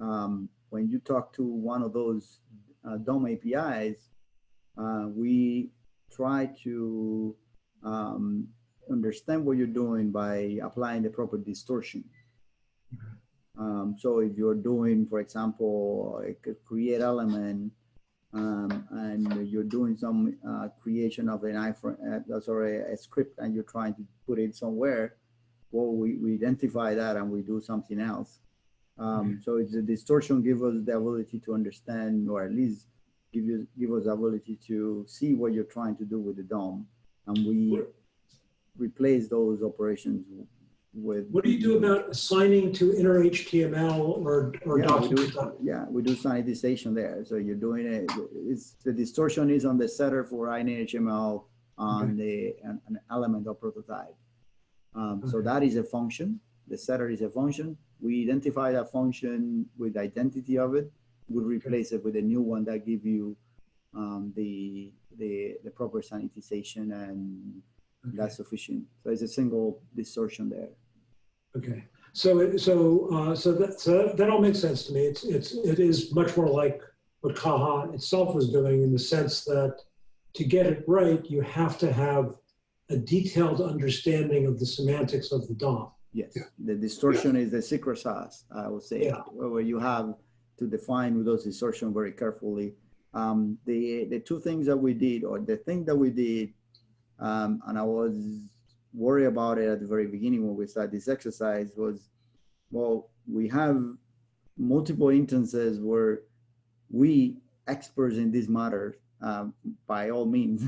Um, when you talk to one of those uh, DOM APIs, uh, we try to um, understand what you're doing by applying the proper distortion. Um, so if you're doing, for example, a create element, um, and you're doing some uh, creation of an iframe, uh, sorry, a script, and you're trying to put it somewhere, well, we, we identify that and we do something else. Um, So it's a distortion give us the ability to understand, or at least give you give us the ability to see what you're trying to do with the DOM, and we replace those operations with. what do you do about assigning to inner HTML or, or Yeah, we do, document? yeah, we do sanitization there. So you're doing it, it's, the distortion is on the setter for innerHTML on the, an, an element of prototype. Um, so that is a function. The setter is a function. We identify that function with the identity of it. We replace it with a new one that give you um, the, the, the proper sanitization and that's sufficient. So it's a single distortion there. Okay, so, it- so, uh, so that, so that- that all makes sense to me. It's, it's, it is much more like what Caja itself was doing in the sense that to get it right, you have to have a detailed understanding of the semantics of the DOM. Yes, the distortion is the secret sauce, I would say, Yeah. where where you have to define those distortion very carefully. Um, the, the two things that we did, or the thing that we did, um, and I was worried about it at the very beginning when we started this exercise was, well, we have multiple instances where we experts in this matter, um, by all means,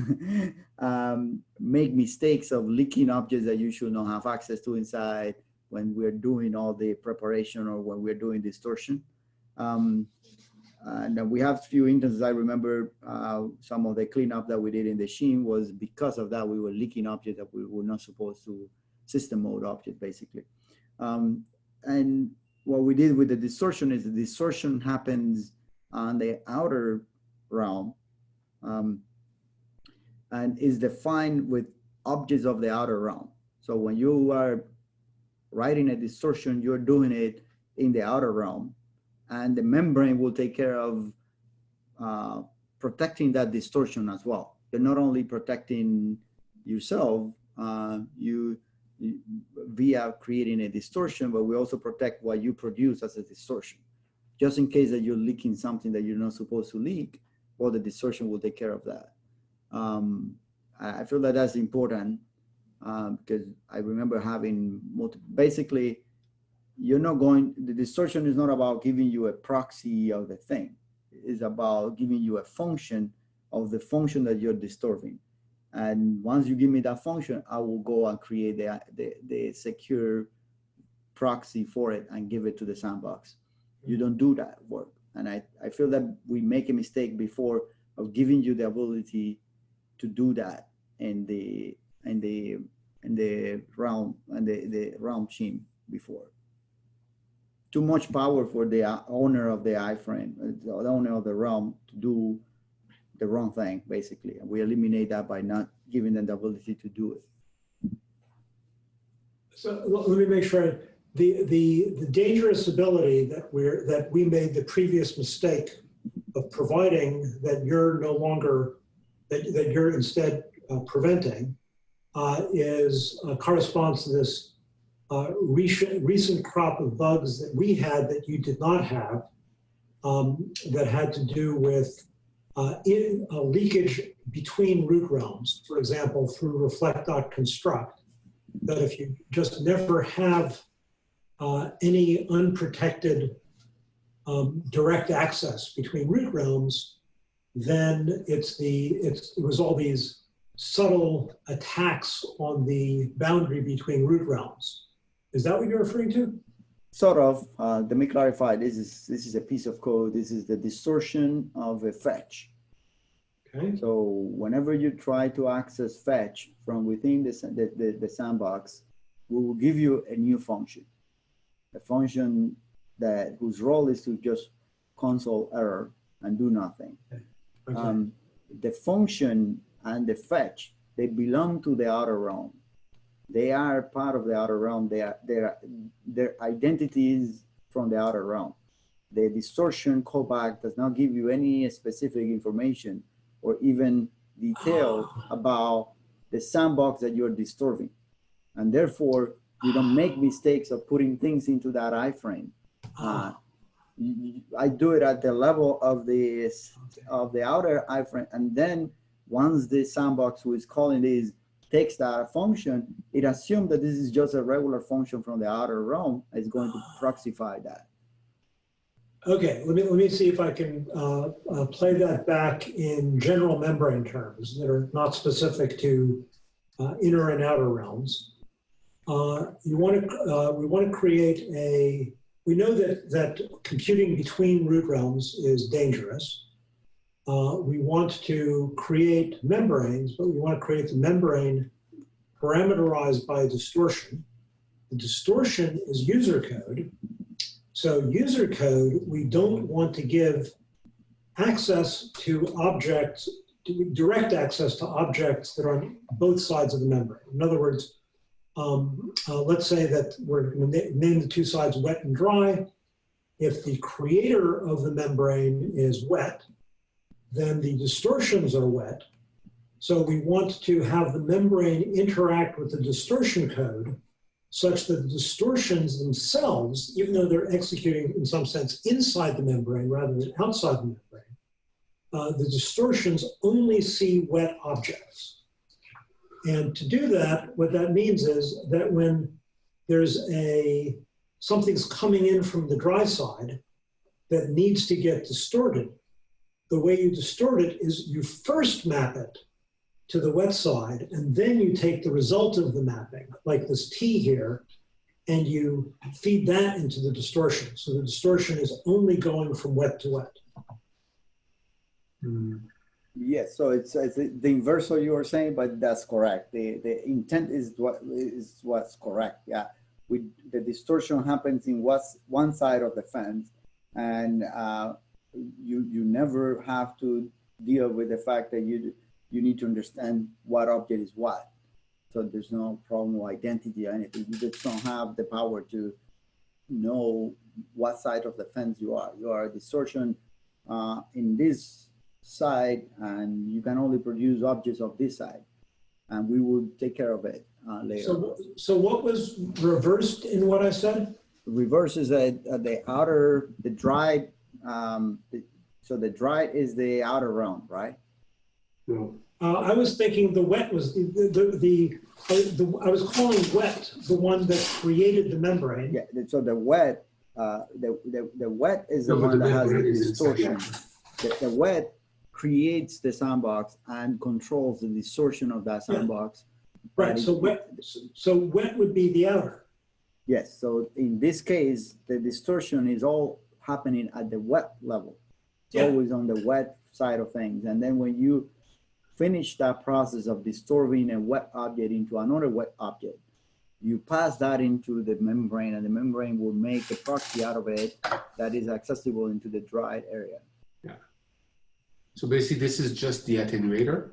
um, make mistakes of leaking objects that you should not have access to inside when we're doing all the preparation or when we're doing distortion. Um, and we have few instances. I remember uh, some of the cleanup that we did in the Sheen was because of that we were leaking objects that we were not supposed to system mode object basically. Um, and what we did with the distortion is the distortion happens on the outer realm um, and is defined with objects of the outer realm. So when you are writing a distortion, you're doing it in the outer realm, and the membrane will take care of uh, protecting that distortion as well. You're not only protecting yourself, uh, you, you via creating a distortion, but we also protect what you produce as a distortion. Just in case that you're leaking something that you're not supposed to leak, well, the distortion will take care of that. Um, I feel that that's important um, because I remember having multi- basically, you're not going. The distortion is not about giving you a proxy of the thing. It's about giving you a function of the function that you're distorting. And once you give me that function, I will go and create the the, the secure proxy for it and give it to the sandbox. You don't do that work. And I, I feel that we make a mistake before of giving you the ability to do that in the in the in the realm and the, the realm team before. Too much power for the uh, owner of the iframe, uh, the owner of the realm to do the wrong thing, basically. And we eliminate that by not giving them the ability to do it. So let me make sure, the, the, the dangerous ability that we're, that we made the previous mistake of providing that you're no longer, that, that you're instead uh, preventing uh, is, uh, corresponds to this uh, recent, recent crop of bugs that we had that you did not have um, that had to do with uh, in, leakage between root realms, for example, through reflect.construct that if you just never have uh, any unprotected um, direct access between root realms, then it's the it's it was all these subtle attacks on the boundary between root realms. Is that what you're referring to? Sort of, uh, let me clarify, this is, this is a piece of code. This is the distortion of a fetch. Okay. So whenever you try to access fetch from within the, the, the, the sandbox, we will give you a new function. A function that whose role is to just console error and do nothing. Okay. Um, the function and the fetch, they belong to the outer realm. They are part of the outer realm. They are, their, their identity is from the outer realm. The distortion callback does not give you any specific information or even detail about the sandbox that you're disturbing. And therefore, you don't make mistakes of putting things into that iframe. Uh, you- I do it at the level of the of the outer iframe, and then once the sandbox who is calling this takes that function, it assumes that this is just a regular function from the outer realm. It's going to proxify that. Okay, let me, let me see if I can uh, uh, play that back in general membrane terms that are not specific to uh, inner and outer realms. Uh, You want to, uh, we want to create a, we know that, that computing between root realms is dangerous. Uh, We want to create membranes, but we want to create the membrane parameterized by a distortion. The distortion is user code. So user code, we don't want to give access to objects, direct access to objects that are on both sides of the membrane. In other words, um, uh, let's say that we're name the two sides wet and dry. If the creator of the membrane is wet, then the distortions are wet. So we want to have the membrane interact with the distortion code such that the distortions themselves, even though they're executing in some sense inside the membrane rather than outside the membrane, uh, the distortions only see wet objects. And to do that, what that means is that when there's a something's coming in from the dry side that needs to get distorted, the way you distort it is you first map it to the wet side, and then you take the result of the mapping, like this T here, and you feed that into the distortion. So the distortion is only going from wet to wet. Hmm. Yes, so it's, it's the inverse of you were saying, but that's correct. The the intent is what is what's correct. Yeah, we the distortion happens in what's one side of the fence, and uh, you you never have to deal with the fact that you you need to understand what object is what. So there's no problem with identity or anything. You just don't have the power to know what side of the fence you are. You are a distortion uh, in this side, and you can only produce objects of this side. And we will take care of it uh, later. So, so what was reversed in what I said? reverse is a, a- the outer, the dried, um, the- so the dried is the outer realm, right? No. Uh, I was thinking the wet was the, the, the, the, I was calling wet the one that created the membrane. Yeah, so the wet, uh, the, the, the wet is the No, one the that has the membrane is inside the distortion. The, the wet creates the sandbox and controls the distortion of that Yeah. sandbox. Right, so wet, so wet would be the outer. Yes, so in this case, the distortion is all happening at the wet level. It's Yeah. always on the wet side of things. And then when you finish that process of distorting a wet object into another wet object, you pass that into the membrane and the membrane will make a proxy out of it that is accessible into the dried area. So basically, this is just the attenuator.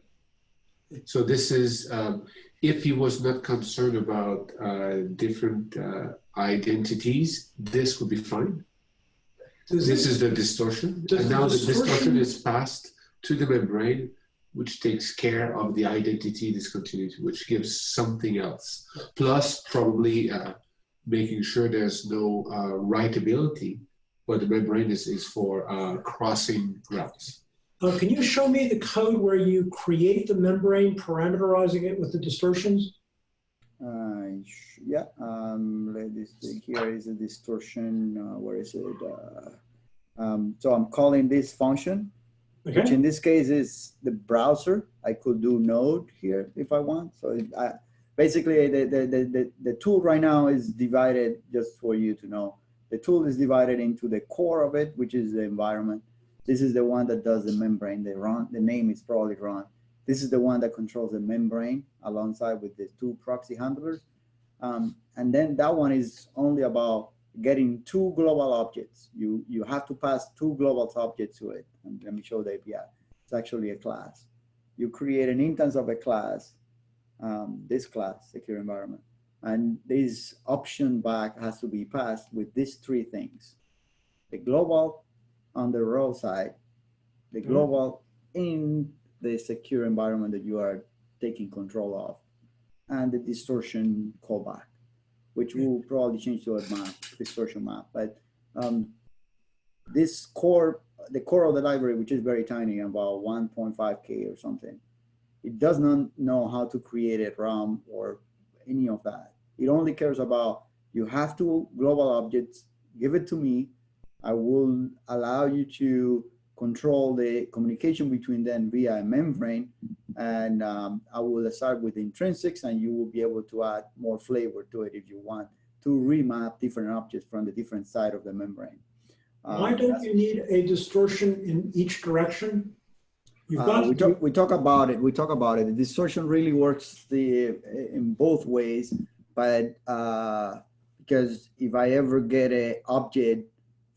So this is, um, if he was not concerned about uh, different uh, identities, this would be fine. Does This it- is the distortion. And now the distortion distortion- is passed to the membrane, which takes care of the identity discontinuity, which gives something else. Plus, probably uh, making sure there's no uh, writability, but the membrane is, is for uh, crossing routes. Uh, can you show me the code where you create the membrane, parameterizing it with the distortions? Uh, yeah, um, let this thing here is a distortion. Uh, where is it? Uh, um, so I'm calling this function, which in this case is the browser. I could do node here if I want. So it, I, basically the, the, the, the, the tool right now is divided just for you to know. The tool is divided into the core of it, which is the environment. This is the one that does the membrane. The run, the name is probably wrong. This is the one that controls the membrane alongside with the two proxy handlers. Um, and then that one is only about getting two global objects. You, you have to pass two global objects to it. And let me show the API. It's actually a class. You create an instance of a class, um, this class, secure environment. And this option back has to be passed with these three things. The global on the row side, the global in the secure environment that you are taking control of, and the distortion callback, which will probably change to a map, distortion map. But um, this core, the core of the library, which is very tiny, about 1.5K or something, it does not know how to create a RAM or any of that. It only cares about you have two global objects, give it to me. I will allow you to control the communication between them via a membrane. And um, I will start with intrinsics and you will be able to add more flavor to it if you want to remap different objects from the different side of the membrane. why Um, don't you need a distortion in each direction? You've uh, we talk, we talk about it, we talk about it. The distortion really works the, in both ways, but, uh, because if I ever get a object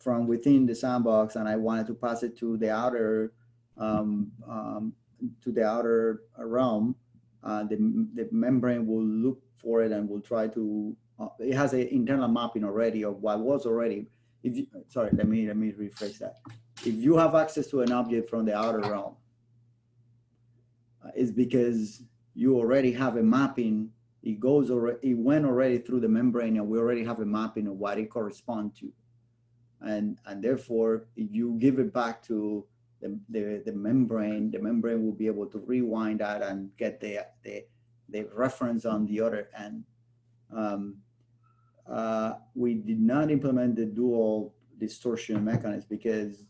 from within the sandbox and I wanted to pass it to the outer, um, um, to the outer realm, uh, the, the membrane will look for it and will try to, uh, it has an internal mapping already of what was already. If you, sorry, let me, let me rephrase that. If you have access to an object from the outer realm, uh, is because you already have a mapping. It goes already, it went already through the membrane and we already have a mapping of what it corresponds to. And, and therefore, if you give it back to the, the, the membrane, the membrane will be able to rewind that and get the, the, the reference on the other end. Um, uh, we did not implement the dual distortion mechanism because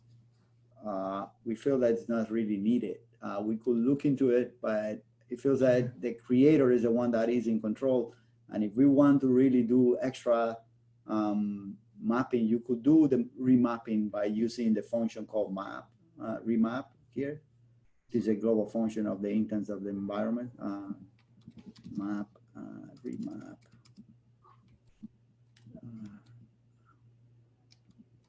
uh, we feel that it's not really needed. Uh, we could look into it, but it feels that the creator is the one that is in control. And if we want to really do extra um, mapping, you could do the remapping by using the function called map, uh, remap here. This is a global function of the instance of the environment. Uh, map, uh, remap. Uh,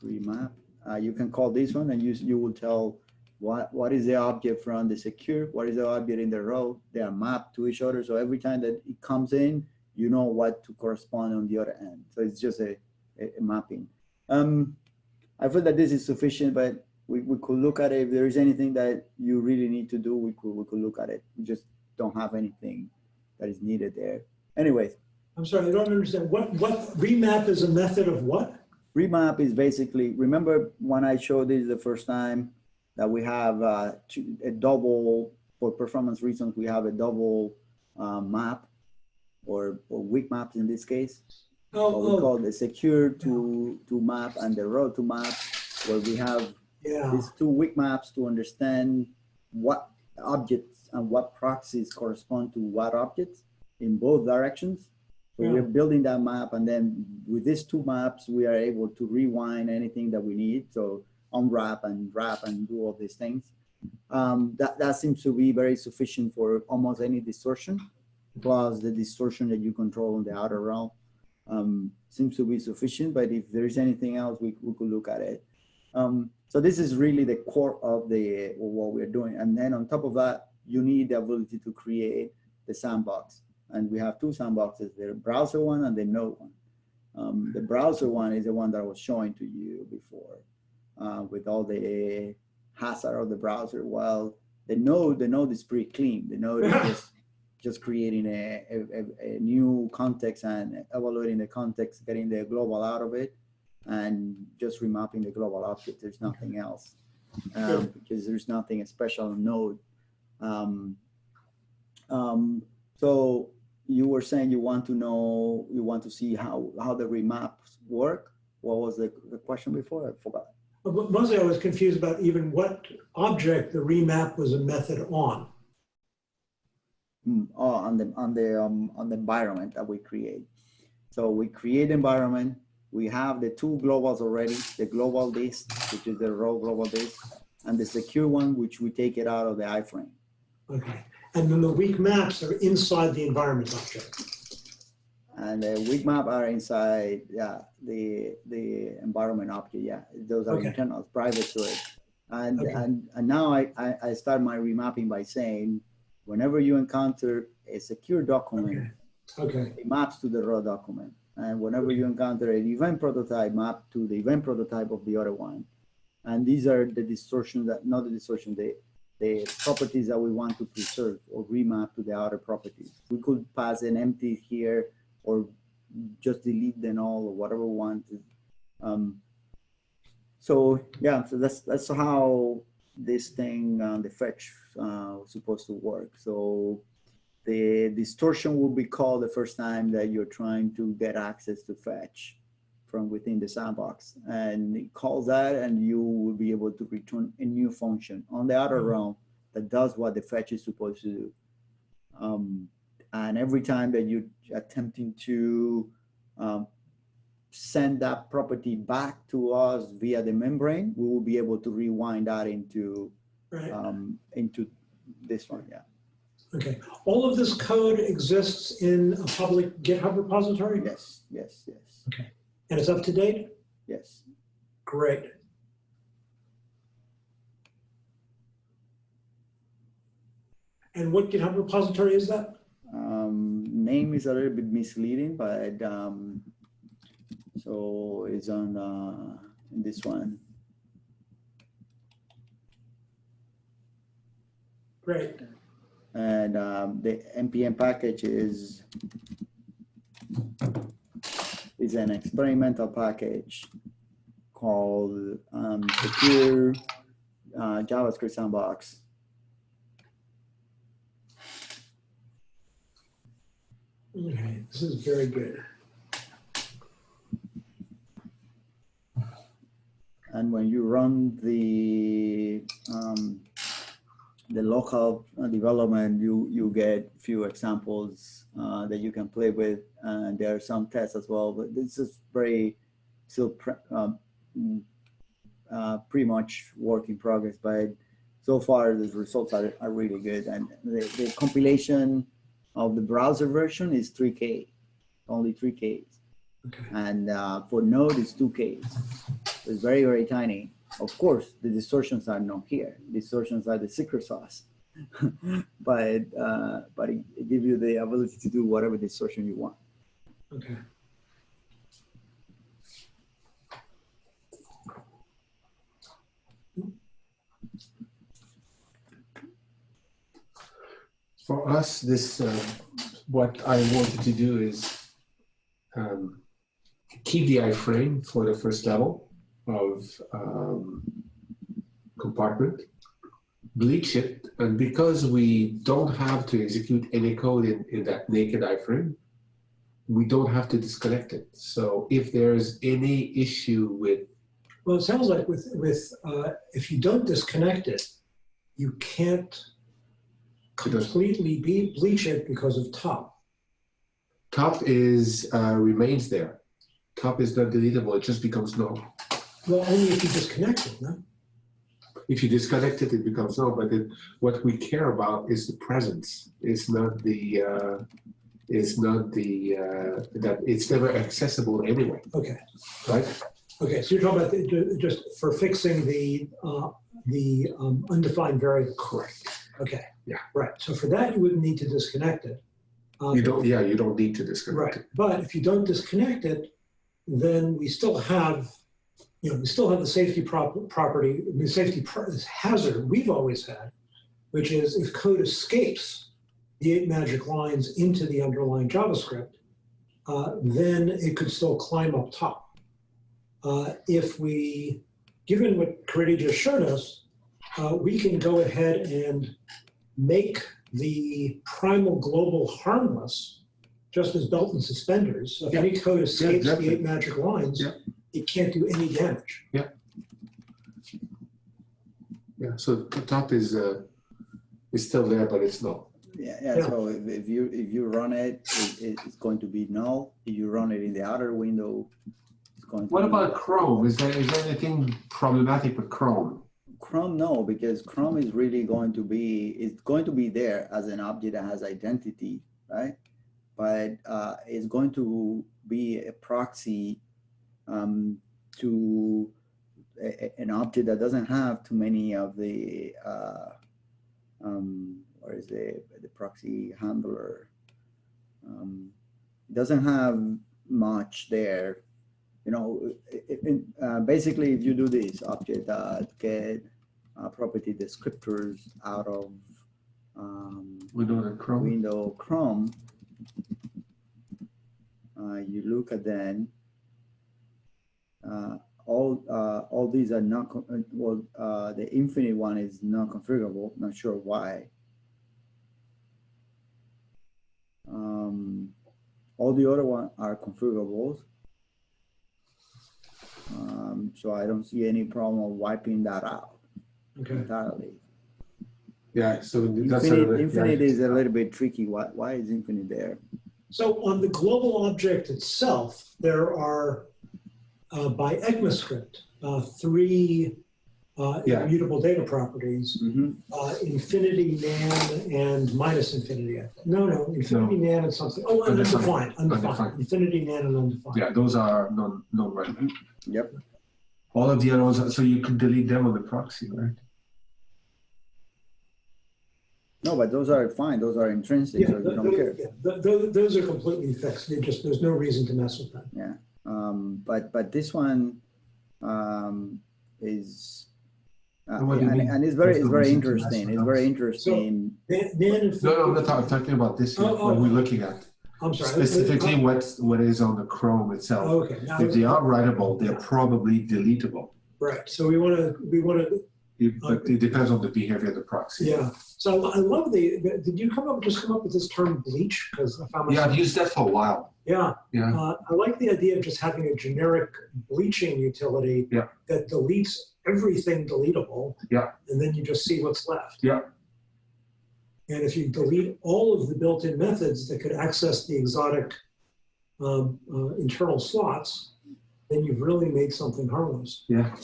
remap. Uh, you can call this one and you, you will tell what, what is the object from the secure, what is the object in the row. They are mapped to each other. So every time that it comes in, you know what to correspond on the other end. So it's just a, mapping. Um, I feel that this is sufficient, but we, we could look at it. If there is anything that you really need to do, we could, we could look at it. We just don't have anything that is needed there. Anyways, I'm sorry, I don't understand. What, what, remap is a method of what? remap is basically, remember when I showed this the first time that we have uh, a double, for performance reasons, we have a double uh, map or, or weak maps in this case. What we Oh, oh, call the secure to, to map and the road to map, where we have yeah, these two weak maps to understand what objects and what proxies correspond to what objects in both directions. So Yeah. we're building that map and then with these two maps, we are able to rewind anything that we need. So unwrap and wrap and do all these things. Um, that, that seems to be very sufficient for almost any distortion, plus the distortion that you control in the outer realm. Um, seems to be sufficient, but if there's anything else, we, we could look at it. Um, so this is really the core of the what we're doing. And then on top of that, you need the ability to create the sandbox. And we have two sandboxes, the browser one and the node one. Um, the browser one is the one that I was showing to you before uh, with all the hazard of the browser. Well, the node, the node is pretty clean. The node is just, just creating a, a, a- new context and evaluating the context, getting the global out of it and just remapping the global object. There's nothing else um, because there's nothing special on node. Um, um, so you were saying you want to know, you want to see how, how the remaps work? What was the, the question before? I forgot. Mostly I was confused about even what object the remap was a method on. Hmm, Oh, on the, on the, um, on the environment that we create. So we create environment, we have the two globals already, the globalThis, which is the raw globalThis, and the secure one, which we take it out of the iframe. Okay, and then the weak maps are inside the environment object. And the weak map are inside, yeah, the, the environment object, yeah, those are Okay. internal, private to it. And, Okay. and, and now I, I, I start my remapping by saying, whenever you encounter a secure document, Okay, okay, it maps to the raw document. And whenever you encounter an event prototype, map to the event prototype of the other one. And these are the distortions that, not the distortion, the, the properties that we want to preserve or remap to the other properties. We could pass an empty here or just delete them all or whatever we want. Um, so yeah, so that's that's how this thing, uh, the fetch, uh, was supposed to work. So the distortion will be called the first time that you're trying to get access to fetch from within the sandbox. And it calls that and you will be able to return a new function on the outer Mhm. realm that does what the fetch is supposed to do. Um, and every time that you're attempting to um, send that property back to us via the membrane, we will be able to rewind that into right, um, into this one, yeah. okay. All of this code exists in a public GitHub repository? Yes, yes, yes, Okay. And it's up to date? yes. Great. And what GitHub repository is that? Um, name is a little bit misleading, but um, so it's on uh, this one. Great, And um, the npm package is is an experimental package called um, secure uh, JavaScript sandbox. okay, this is very good. And when you run the um, the local uh, development, you you get a few examples uh, that you can play with, and there are some tests as well. But this is very still pre- um, mm, uh, pretty much work in progress. But so far, the results are, are really good, and the, the compilation of the browser version is 3K, only 3K, Okay, and uh, for Node it's 2K. It's very, very tiny. Of course, the distortions are not here. Distortions are the secret sauce. but uh, but it, it gives you the ability to do whatever distortion you want. Okay. For us, this uh, what I wanted to do is um, keep the iframe for the first level of um, compartment, bleach it, and because we don't have to execute any code in, in that naked iframe, we don't have to disconnect it. So if there's any issue with, Well, it sounds like with, with, uh, if you don't disconnect it, you can't completely be, bleach it because of top. top is, uh, remains there. Top is not deletable, it just becomes null. Well, only if you disconnect it, no? If you disconnect it, it becomes null, but it, what we care about is the presence. It's not the, uh, it's not the, uh, that, it's never accessible anyway, Okay, right? okay, so you're talking about the- just for fixing the, uh, the um, undefined variable. Correct. Okay. Yeah. Right, so for that, you wouldn't need to disconnect it. Uh, You don't, yeah, you don't need to disconnect Right, it. but if you don't disconnect it, then we still have, you know, we still have the safety prop- property, the safety pr- hazard we've always had, which is if code escapes the eight magic lines into the underlying JavaScript, uh, then it could still climb up top. Uh, if we, given what Caridy just showed us, uh, we can go ahead and make the primal global harmless just as belt and suspenders. So if Yeah. any code escapes the eight magic lines, Yeah. It can't do any damage. Yeah, Yeah. so the top is, uh, is still there, but it's null. Yeah, yeah, Yeah. so if, if you, if you run it, it, it's going to be null. If you run it in the other window, it's going What be- about Chrome? Is there, is there anything problematic with Chrome? Chrome, no, because Chrome is really going to be, it's going to be there as an object that has identity, right? But uh, it's going to be a proxy um, to a, an object that doesn't have too many of the, uh, um, what is the, the proxy handler? Um, doesn't have much there. You know, it, it, uh, basically, if you do this object that get uh, property descriptors out of um, that Chrome. window Chrome, uh, you look at then, uh, all, uh, all these are not, uh, well, uh, the infinite one is not configurable, not sure why. Um, all the other one are configurable. Um, so I don't see any problem of wiping that out Okay. entirely. Yeah, so that's. a- Infinite, infinite yeah. is a little bit tricky. Why, why is infinite there? So on the global object itself, there are, uh, by ECMAScript, uh, three uh, Yeah. immutable data properties, Mhm. uh, infinity, nan, and minus infinity. No, no, infinity, nan, and something. Oh, and Undefined. undefined, undefined. Undefined. Infinity, nan, and undefined. Yeah, those are non, non-relevant. Yep. All of the other ones, so you can delete them on the proxy, right? No, but those are fine. Those are intrinsic, Yeah, so you th- don't th- care. yeah, th- th- those are completely fixed. They just, there's no reason to mess with them. Um, but, but this one, um, is, uh, And what do you and, mean? and it's very, it's very reason to mess interesting. It's very those? interesting. Nan, nan and No, no, I'm not talking, talking about this here, Oh, what oh, we're oh. looking at. I'm sorry. Specifically, what's, what is on the Chrome itself. Okay, now, If they are writable, they're probably deletable. right. So we want to, we want to But it depends on the behavior of the proxy. Yeah, so I love the, the- did you come up, just come up with this term bleach? Because I found Yeah, I've used that for a while. yeah, Yeah, uh, I like the idea of just having a generic bleaching utility Yeah. that deletes everything deletable. Yeah. And then you just see what's left. Yeah. And if you delete all of the built-in methods that could access the exotic um, uh, internal slots, then you've really made something harmless. yeah.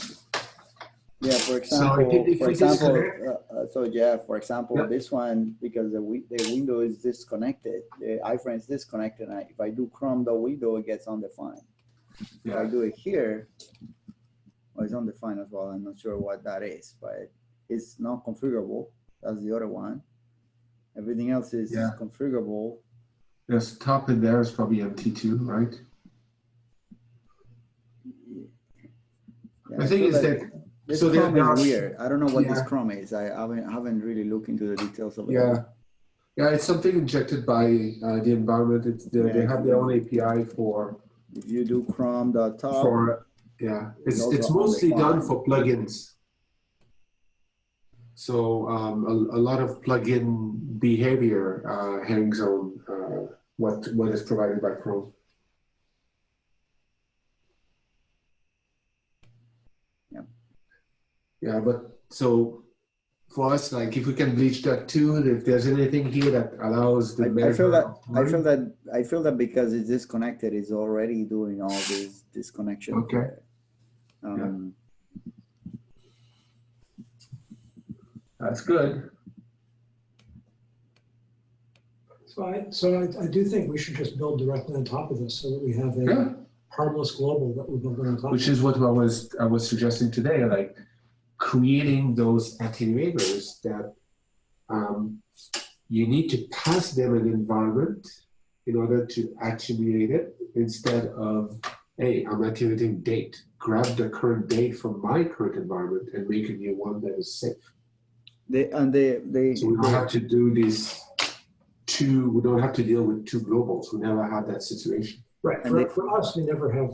Yeah, for So example, if if for example, uh, uh, so yeah, for example, Yeah. this one, because the, wi- the window is disconnected, the iframe is disconnected, and I- if I do Chrome the window, it gets undefined. If I do it here, well, it's undefined as well, I'm not sure what that is, but it's not configurable, that's the other one. Everything else is Yeah. configurable, there's top in there is probably MT two, right? Yeah, The thing so is that- This so Chrome there is weird, I don't know what this Chrome is, I haven't, haven't really looked into the details of it. Yeah. Yeah, it's something injected by uh, the environment. It's, they, they have their own API for, If you do chrome.top, for, yeah, it's, it's mostly done for plugins. So um, a, a lot of plugin behavior uh, hangs on uh, what, what is provided by Chrome. Yeah. Yeah, but so for us, like if we can bleach that too, if there's anything here that allows the I, I feel that I feel that I feel that because it's disconnected, it's already doing all these disconnection. Okay. Um, That's good. So I, so I, I do think we should just build directly on top of this so that we have Yeah. a harmless global that we're building on top of. Which is what I was I was suggesting today, like creating those attenuators that um, you need to pass them an environment in order to attenuate it instead of hey, I'm attenuating date. Grab the current date from my current environment and make a new one that is safe. they and they they, So we don't have to do these two. We don't have to deal with two globals. We never had that situation. Right, And for, they- for us, we never have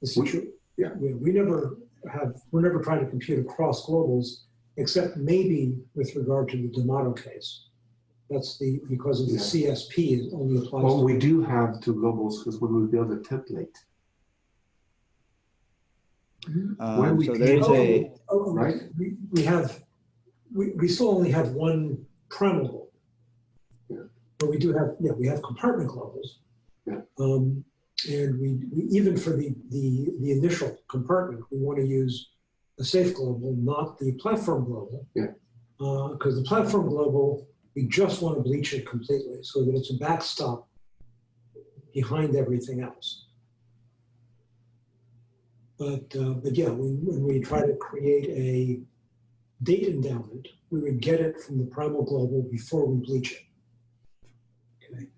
the situation. yeah. We, we never have, we're never trying to compute across globals, except maybe with regard to the Domado case. That's the, because of the Yeah. CSP, it only applies. Well, to- we do have two globals because when we build a template, when um, we so there is a Oh, oh, oh, right? We, we have, we, we still only have one primal global. Yeah. But we do have, yeah, we have compartment globals. Yeah. Um, and we, we, even for the, the, the initial compartment, we want to use a safe global, not the platform global. Yeah. Because the platform global, we just want to bleach it completely so that it's a backstop behind everything else. But, uh, but yeah, when, when we try to create a date endowment, we would get it from the primal global before we bleach it.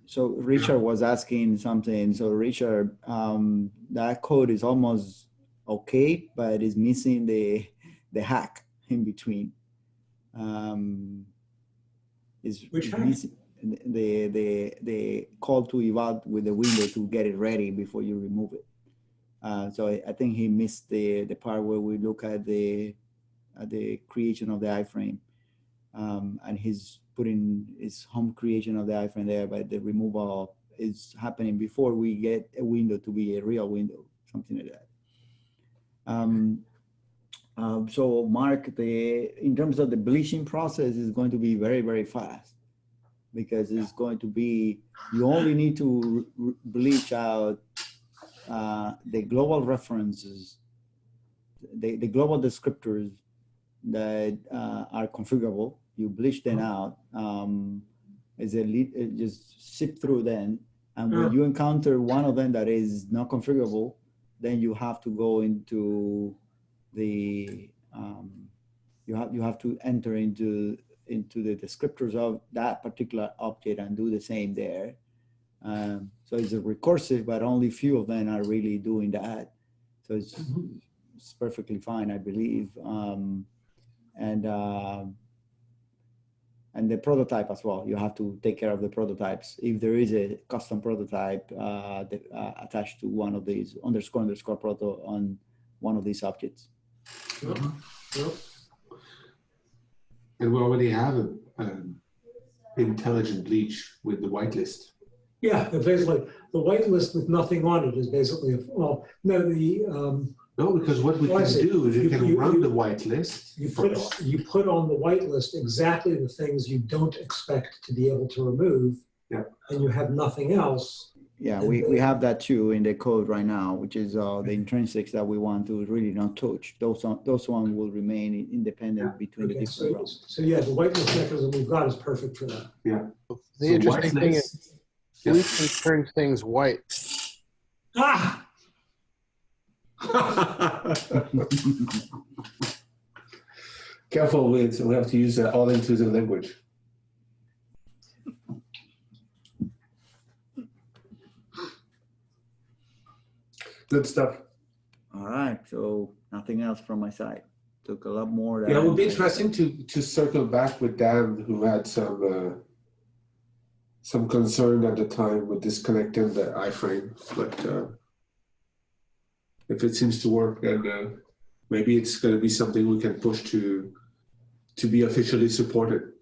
So Richard was asking something. So Richard, um, that code is almost okay, but it's missing the the hack in between. Um, is Which is hack? missing the the the call to eval with the window to get it ready before you remove it. Uh, so I, I think he missed the the part where we look at the at the creation of the iframe, um, and he's putting his home creation of the iframe there, but the removal is happening before we get a window to be a real window, something like that. Um, um, so Mark, the in terms of the bleaching process is going to be very very fast because it's going to be you only need to bleach out uh, the global references, the, the global descriptors that uh, are configurable. You bleach them out. Um, is a lead, uh, just sip through them, and when you encounter one of them that is not configurable, then you have to go into the um, you have you have to enter into into the descriptors of that particular object and do the same there. Um, so it's a recursive, but only few of them are really doing that. So it's, Mhm. it's perfectly fine, I believe. Um, and um and the prototype as well. You have to take care of the prototypes. If there is a custom prototype uh, that, uh, attached to one of these underscore underscore proto on one of these objects. Yep, yep. And we already have an um, intelligent bleach with the whitelist. Yeah, basically, the whitelist with nothing on it is basically, a well, no, the, um, No, because what we can do is you You- can you- run you- the whitelist. you first. put, you put on the whitelist exactly the things you don't expect to be able to remove. Yeah. And you have nothing else. Yeah, we, we have that too in the code right now, which is uh, the intrinsics that we want to really not touch. Those on, those one will remain independent between the different so, realms. so yeah, the whitelist mechanism we've got is perfect for that. Yeah. The So interesting thing is whitelist- Yeah. bleaching turns things white. Ah, Careful with, we have to use uh, all inclusive language. Good stuff. All right, so nothing else from my side. Took a lot more. Yeah, it would be interesting to, to circle back with Dan, who had some, uh, some concern at the time with disconnecting the iframe, but uh, if it seems to work, then uh, maybe it's going to be something we can push to to be officially supported.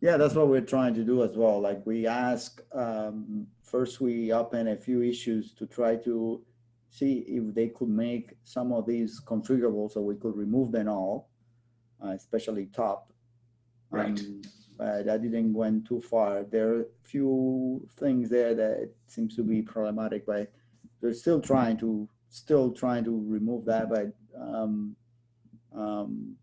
Yeah, that's what we're trying to do as well. Like we ask, um, first we open a few issues to try to see if they could make some of these configurable so we could remove them all, uh, especially top. Right. Um, But I didn't went too far. There are a few things there that seems to be problematic, but they're still trying to, still trying to remove that, but um, um,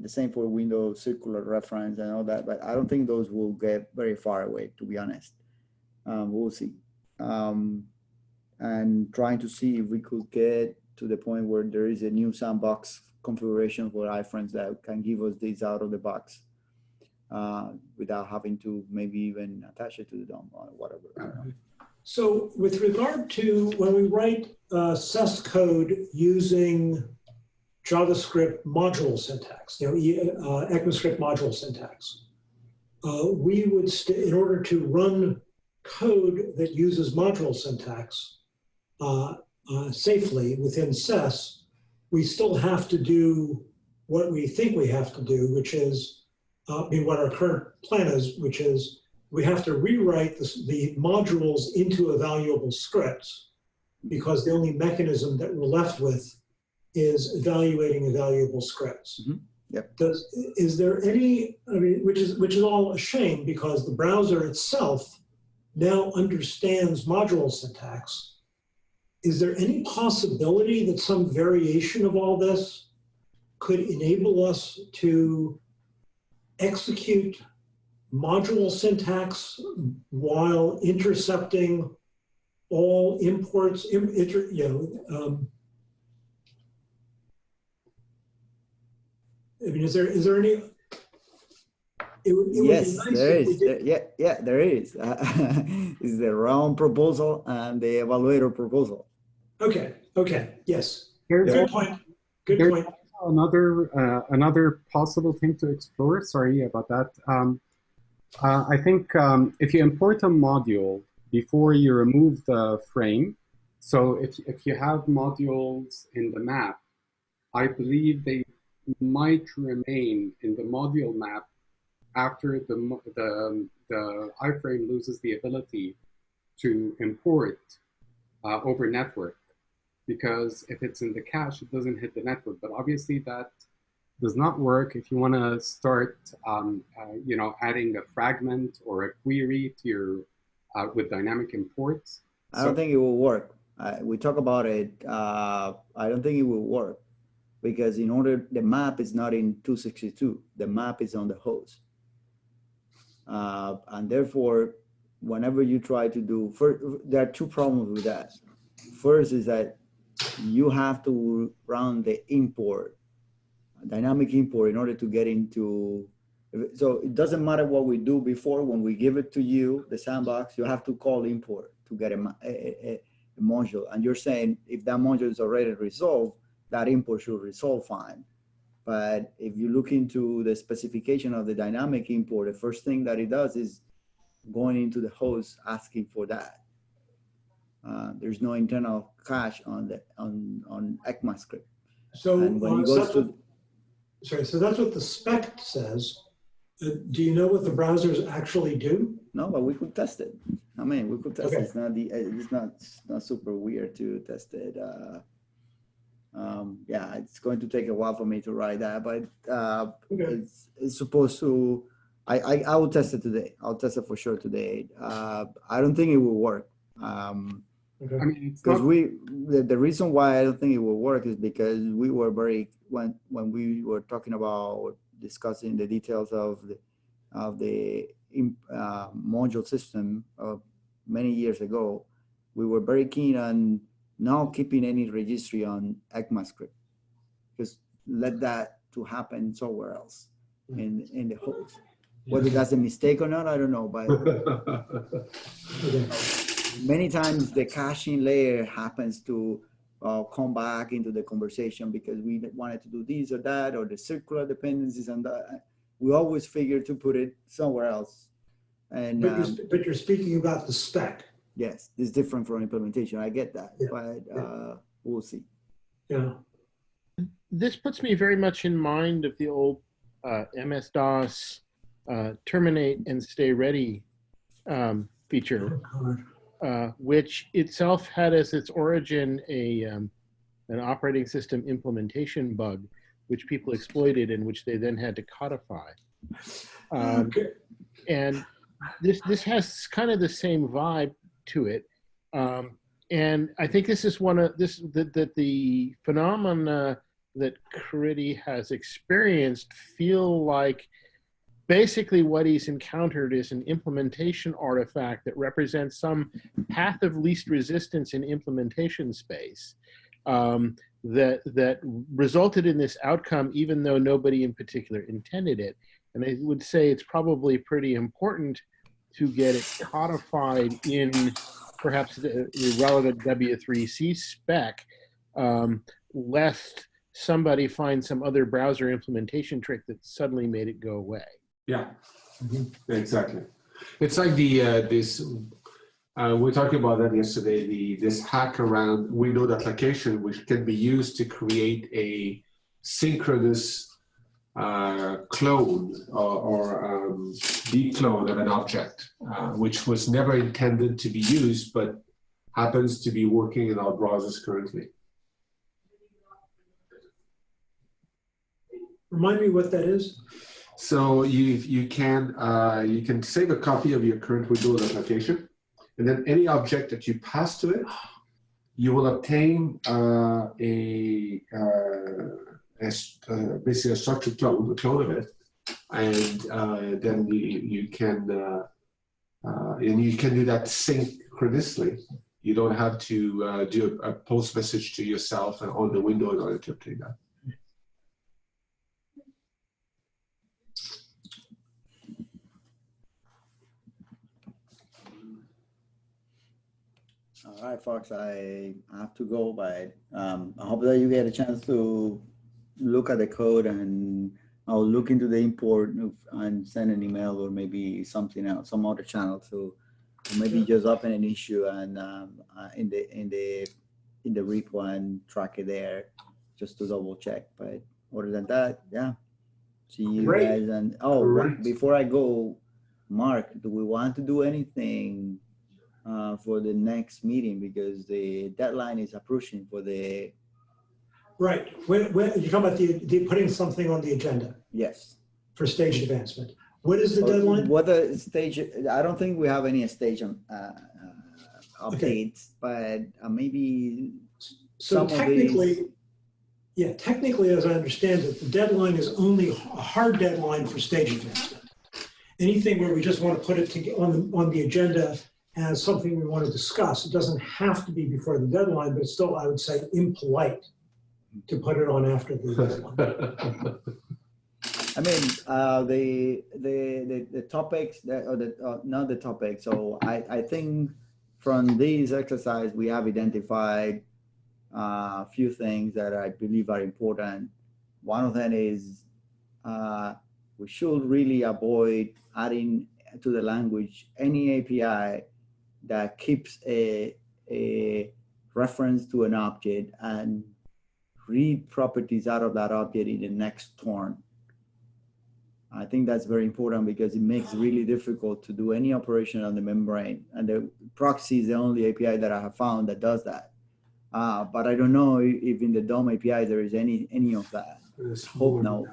the same for window circular reference and all that, but I don't think those will get very far away, to be honest. Um, we'll see. Um, and trying to see if we could get to the point where there is a new sandbox configuration for iframes that can give us these out of the box uh, without having to maybe even attach it to the DOM or whatever. So with regard to when we write uh, code using JavaScript module syntax, you know, uh, ECMAScript module syntax, uh, we would, in order to run code that uses module syntax uh, uh, safely within SES, we still have to do what we think we have to do, which is, uh, I mean, what our current plan is, which is we have to rewrite the, the modules into evaluable scripts because the only mechanism that we're left with is evaluating evaluable scripts. Mhm. Yep. Does, is there any, I mean, which is, which is all a shame because the browser itself now understands module syntax. Is there any possibility that some variation of all this could enable us to execute module syntax while intercepting all imports, im- inter, you know, um, I mean, is there, is there any? It would, it would Yes, nice there if we is. did- There- Yeah, yeah, there is. Is the realm proposal and the evaluator proposal. Okay, okay, yes, Here's good point, good point. another uh, another possible thing to explore. Sorry about that. Um, uh, I think um, if you import a module before you remove the frame, so if if you have modules in the map, I believe they might remain in the module map after the the the iframe loses the ability to import uh, over network because if it's in the cache, it doesn't hit the network. But obviously that does not work if you want to start, um, uh, you know, adding a fragment or a query to your uh, with dynamic imports. I don't think it will work. Uh, we talk about it. Uh, I don't think it will work because in order, the map is not in 262. The map is on the host. Uh, and therefore, whenever you try to do, first, there are two problems with that. First is that you have to run the import, dynamic import in order to get into, so it doesn't matter what we do before, when we give it to you, the sandbox, you have to call import to get a, a, a, a module. And you're saying if that module is already resolved, that import should resolve fine. But if you look into the specification of the dynamic import, the first thing that it does is going into the host asking for that. Uh, there's no internal cache on the on on ECMAScript. So, And when it goes to sorry, so that's what the spec says. Uh, Do you know what the browsers actually do? no, but we could test it. I mean, we could test it. It's not the it's not it's not super weird to test it. Uh, um, yeah, it's going to take a while for me to write that, but uh, Okay, it's, it's supposed to I, I i will test it today i'll test it for sure today uh i don't think it will work um okay. I mean, because we the, the reason why i don't think it will work is because we were very when when we were talking about discussing the details of the of the uh, module system of many years ago we were very keen on not keeping any registry on ECMAScript just let that to happen somewhere else in in the host whether that's a mistake or not i don't know but Okay. Many times the caching layer happens to uh, come back into the conversation because we wanted to do this or that or the circular dependencies and that. We always figure to put it somewhere else And But um, you're, sp- but you're speaking about the spec. yes, it's different from implementation. I get that, Yeah, but uh, we'll see. Yeah. This puts me very much in mind of the old uh, MS-DOS uh, terminate and stay ready um, feature. God. Uh, which itself had as its origin a um, an operating system implementation bug, which people exploited and which they then had to codify. Um, Okay. and this this has kind of the same vibe to it. Um, and I think this is one of this that that the phenomena that Caridy has experienced feel like basically what he's encountered is an implementation artifact that represents some path of least resistance in implementation space um, that that resulted in this outcome even though nobody in particular intended it. And i would say it's probably pretty important to get it codified in perhaps the, the relevant w3c spec um, lest somebody finds some other browser implementation trick that suddenly made it go away Yeah, exactly. It's like the, uh, this, uh, we were talking about that yesterday, the, this hack around Windows application, which can be used to create a synchronous uh, clone or, or um, declone of an object, uh, which was never intended to be used, but happens to be working in our browsers currently. Remind me what that is? So you you can uh, you can save a copy of your current Windows application, and then any object that you pass to it, you will obtain uh, a, uh, a uh, basically a structured clone, a clone of it, and uh, then you you can and you can do that synchronously. You don't have to do a, a post message to yourself on the window in order to obtain that. All right, folks, I have to go, but um, I hope that you get a chance to look at the code and I'll look into the import and send an email or maybe something else, some other channel to to maybe just open an issue and um, uh, in the in the in the repo and track it there just to double check. But other than that, yeah. See you Great. guys and oh, before I go, Mark, do we want to do anything uh, for the next meeting because the deadline is approaching for the, Right. When, when, you're talking about the, the putting something on the agenda yes. for stage advancement. What is the deadline? What the stage, I don't think we have any stage um, uh, uh, Okay. updates, but uh, maybe, So some of these- technically, yeah, technically, as I understand it, the deadline is only a hard deadline for stage advancement. Anything where we just want to put it to, on the, on the agenda as something we want to discuss, it doesn't have to be before the deadline, but still, I would say impolite to put it on after the deadline. I mean, uh, the, the, the, the topics that, or the, uh, not the topic. So I, I think from these exercise, we have identified uh, a few things that I believe are important. One of them is uh, we should really avoid adding to the language any API that keeps a, a reference to an object and read properties out of that object in the next turn. I think that's very important because it makes it really difficult to do any operation on the membrane. And the proxy is the only API that I have found that does that. Uh, but I don't know if in the DOM API there is any any of that. There's Hope no.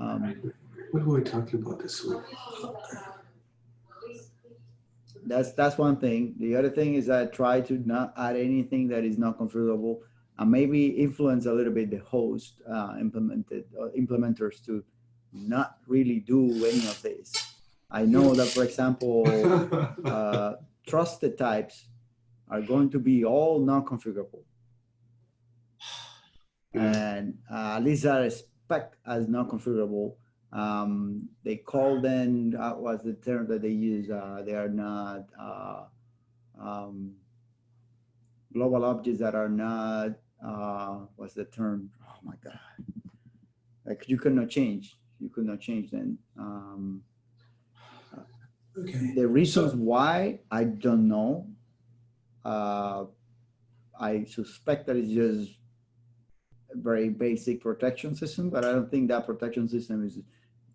Um, What were we talking about this week? That's that's one thing. The other thing is I try to not add anything that is not configurable, and maybe influence a little bit the host uh, implemented uh, implementers to not really do any of this. I know that, for example, uh, trusted types are going to be all non-configurable. And uh, at least are spec as non-configurable. Um, they call them, uh, what's the term that they use? Uh, they are not uh, um, global objects that are not, uh, what's the term? Oh my God. Like you cannot change. You could not change them. Um, Okay, The reasons why, I don't know. Uh, I suspect that it's just a very basic protection system, but I don't think that protection system is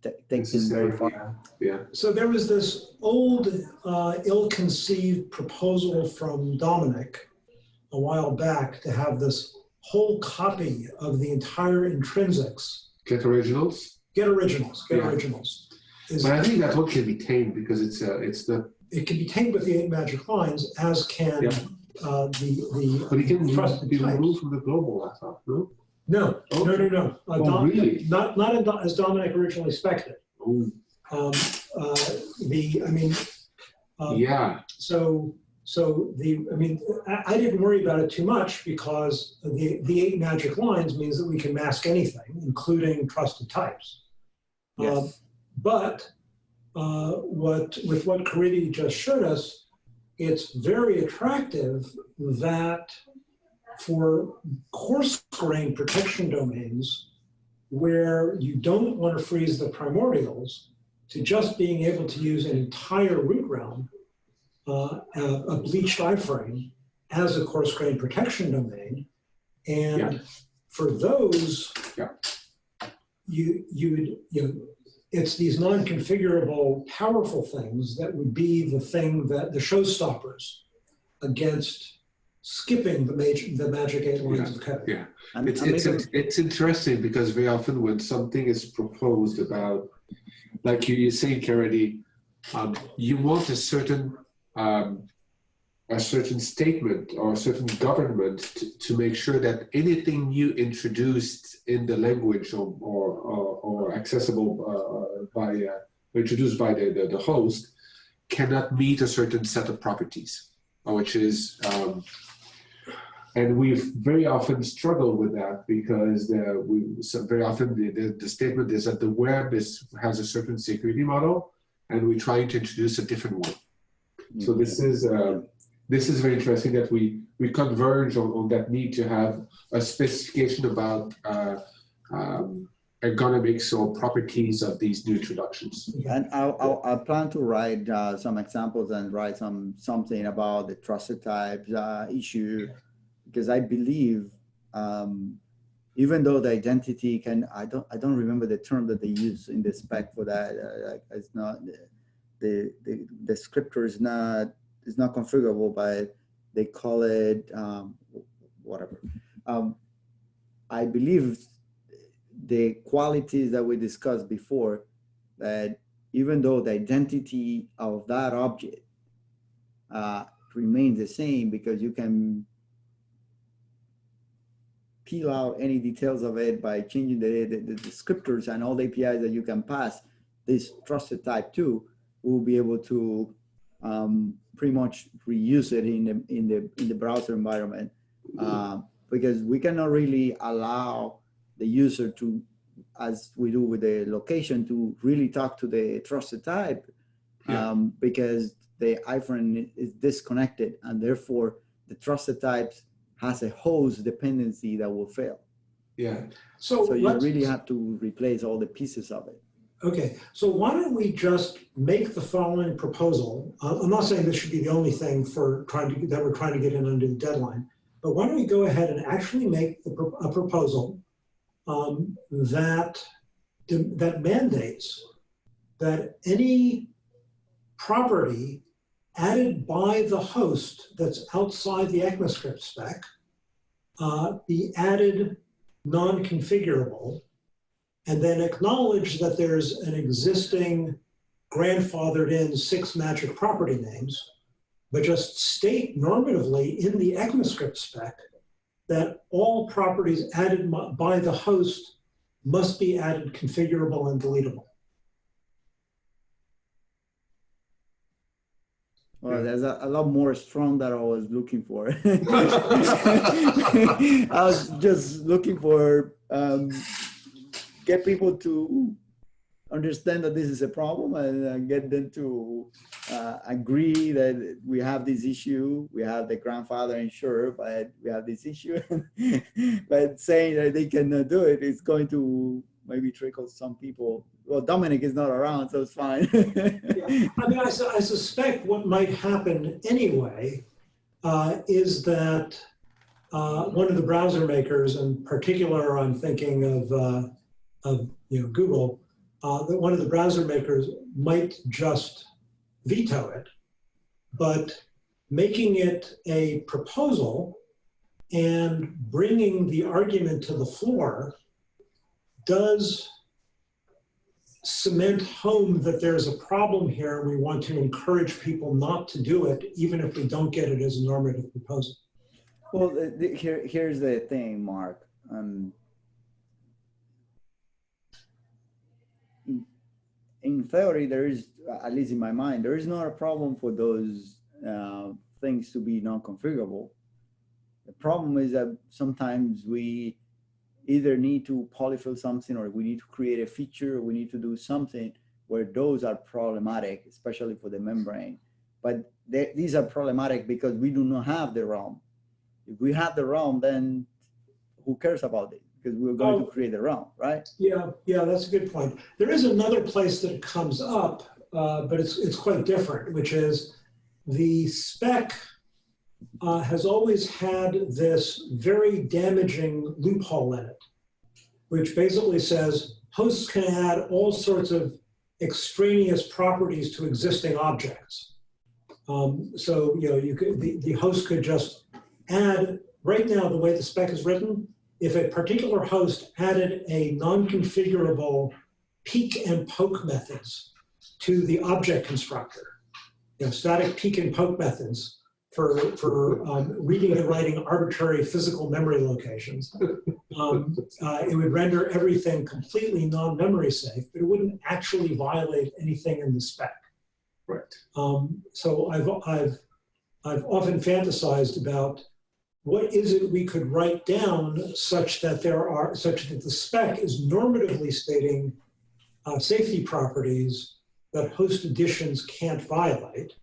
ta- takes very far. Yeah, so there was this old, uh, ill-conceived proposal from Domenic a while back to have this whole copy of the entire intrinsics, get originals. get originals, get Yeah. originals. Is- But I think that one can be tamed because it's uh, it's not. it can be tamed with the eight magic lines, as can Yeah. uh, the the. But it can trusted be types. removed from the global. I thought. No. No, no, no, no. Uh, Oh, Dom- really? Not not in as Domenic originally expected. Oh, Um, uh, the I mean, um, yeah. so so the I mean I, I didn't worry about it too much because the the eight magic lines means that we can mask anything, including trusted types. Um, Yes. But uh, what with what Caridy just showed us, it's very attractive that for coarse grain protection domains where you don't want to freeze the primordials to just being able to use an entire root realm, uh, a, a bleached iframe as a coarse grain protection domain. And Yeah. for those, Yeah. you, you would, you know, it's these non-configurable powerful things that would be the thing that the showstoppers against skipping the magic, the magic eight lines of code. Yeah. And- It's, and it's, maybe- it's interesting because very often when something is proposed about, like you, you're saying, Kennedy, um, you want a certain, um, a certain statement or a certain government to, to make sure that anything you introduced in the language or, or, or, or accessible uh, by, uh, introduced by the, the, the host cannot meet a certain set of properties, uh, which is, um, and we've very often struggle with that because the, we so very often the, the, the statement is that the web is has a certain security model, and we're trying to introduce a different one. So this is uh, this is very interesting that we we converge on, on that need to have a specification about uh, um, ergonomics or properties of these new introductions. And I'll, I'll, I plan to write uh, some examples and write some something about the trusted types uh, issue, because I believe um, even though the identity can, I don't, I don't remember the term that they use in the spec for that. Uh, it's not the the the scriptor is not is not configurable, but they call it um, whatever. Um, I believe the qualities that we discussed before that even though the identity of that object uh, remains the same because you can peel out any details of it by changing the, the, the descriptors and all the APIs that you can pass this trusted type to, we'll be able to um, pretty much reuse it in the, in the, in the browser environment. Um, because we cannot really allow the user to as we do with the location to really talk to the trusted type Yeah. um, because the iframe is disconnected and therefore the trusted types has a host dependency that will fail. Yeah. So So you really have to replace all the pieces of it. Okay, so why don't we just make the following proposal? Uh, I'm not saying this should be the only thing for trying to, that we're trying to get in under the deadline, but why don't we go ahead and actually make the a proposal um, that, that mandates that any property added by the host that's outside the ECMAScript spec uh, be added non-configurable and then acknowledge that there's an existing grandfathered in six magic property names, but just state normatively in the ECMAScript spec that all properties added by the host must be added configurable and deletable. Well, there's a, a lot more strong that I was looking for. I was just looking for um, get people to understand that this is a problem and uh, get them to uh, agree that we have this issue. We have the grandfather insured, but we have this issue. but saying that they cannot do it is going to maybe trickles some people. Well, Domenic is not around, so it's fine. I mean, I, su- I suspect what might happen anyway uh, is that uh, one of the browser makers, in particular, I'm thinking of, uh, of you know Google, uh, that one of the browser makers might just veto it, but making it a proposal and bringing the argument to the floor does cement home that there's a problem here we want to encourage people not to do it, even if we don't get it as a normative proposal. Well, the, the, here, here's the thing, Mark. Um, in, theory, there is, at least in my mind, there is not a problem for those uh, things to be non-configurable. The problem is that sometimes we either need to polyfill something or we need to create a feature, or we need to do something where those are problematic, especially for the membrane. But they, these are problematic because we do not have the realm. If we have the realm, then who cares about it? Because we're going Oh. to create the realm, right? Yeah, yeah, that's a good point. There is another place that comes up, uh, but it's, it's quite different, which is the spec uh, has always had this very damaging loophole in it, which basically says hosts can add all sorts of extraneous properties to existing objects. Um, so, you know, you could, the, the host could just add, right now, the way the spec is written, if a particular host added a non-configurable peek and poke methods to the object constructor, you know, static peek and poke methods for, for um, reading and writing arbitrary physical memory locations, um, uh, it would render everything completely non-memory safe, but it wouldn't actually violate anything in the spec. Right. Um, so I've, I've, I've often fantasized about what is it we could write down such that there are, such that the spec is normatively stating uh, safety properties that host additions can't violate,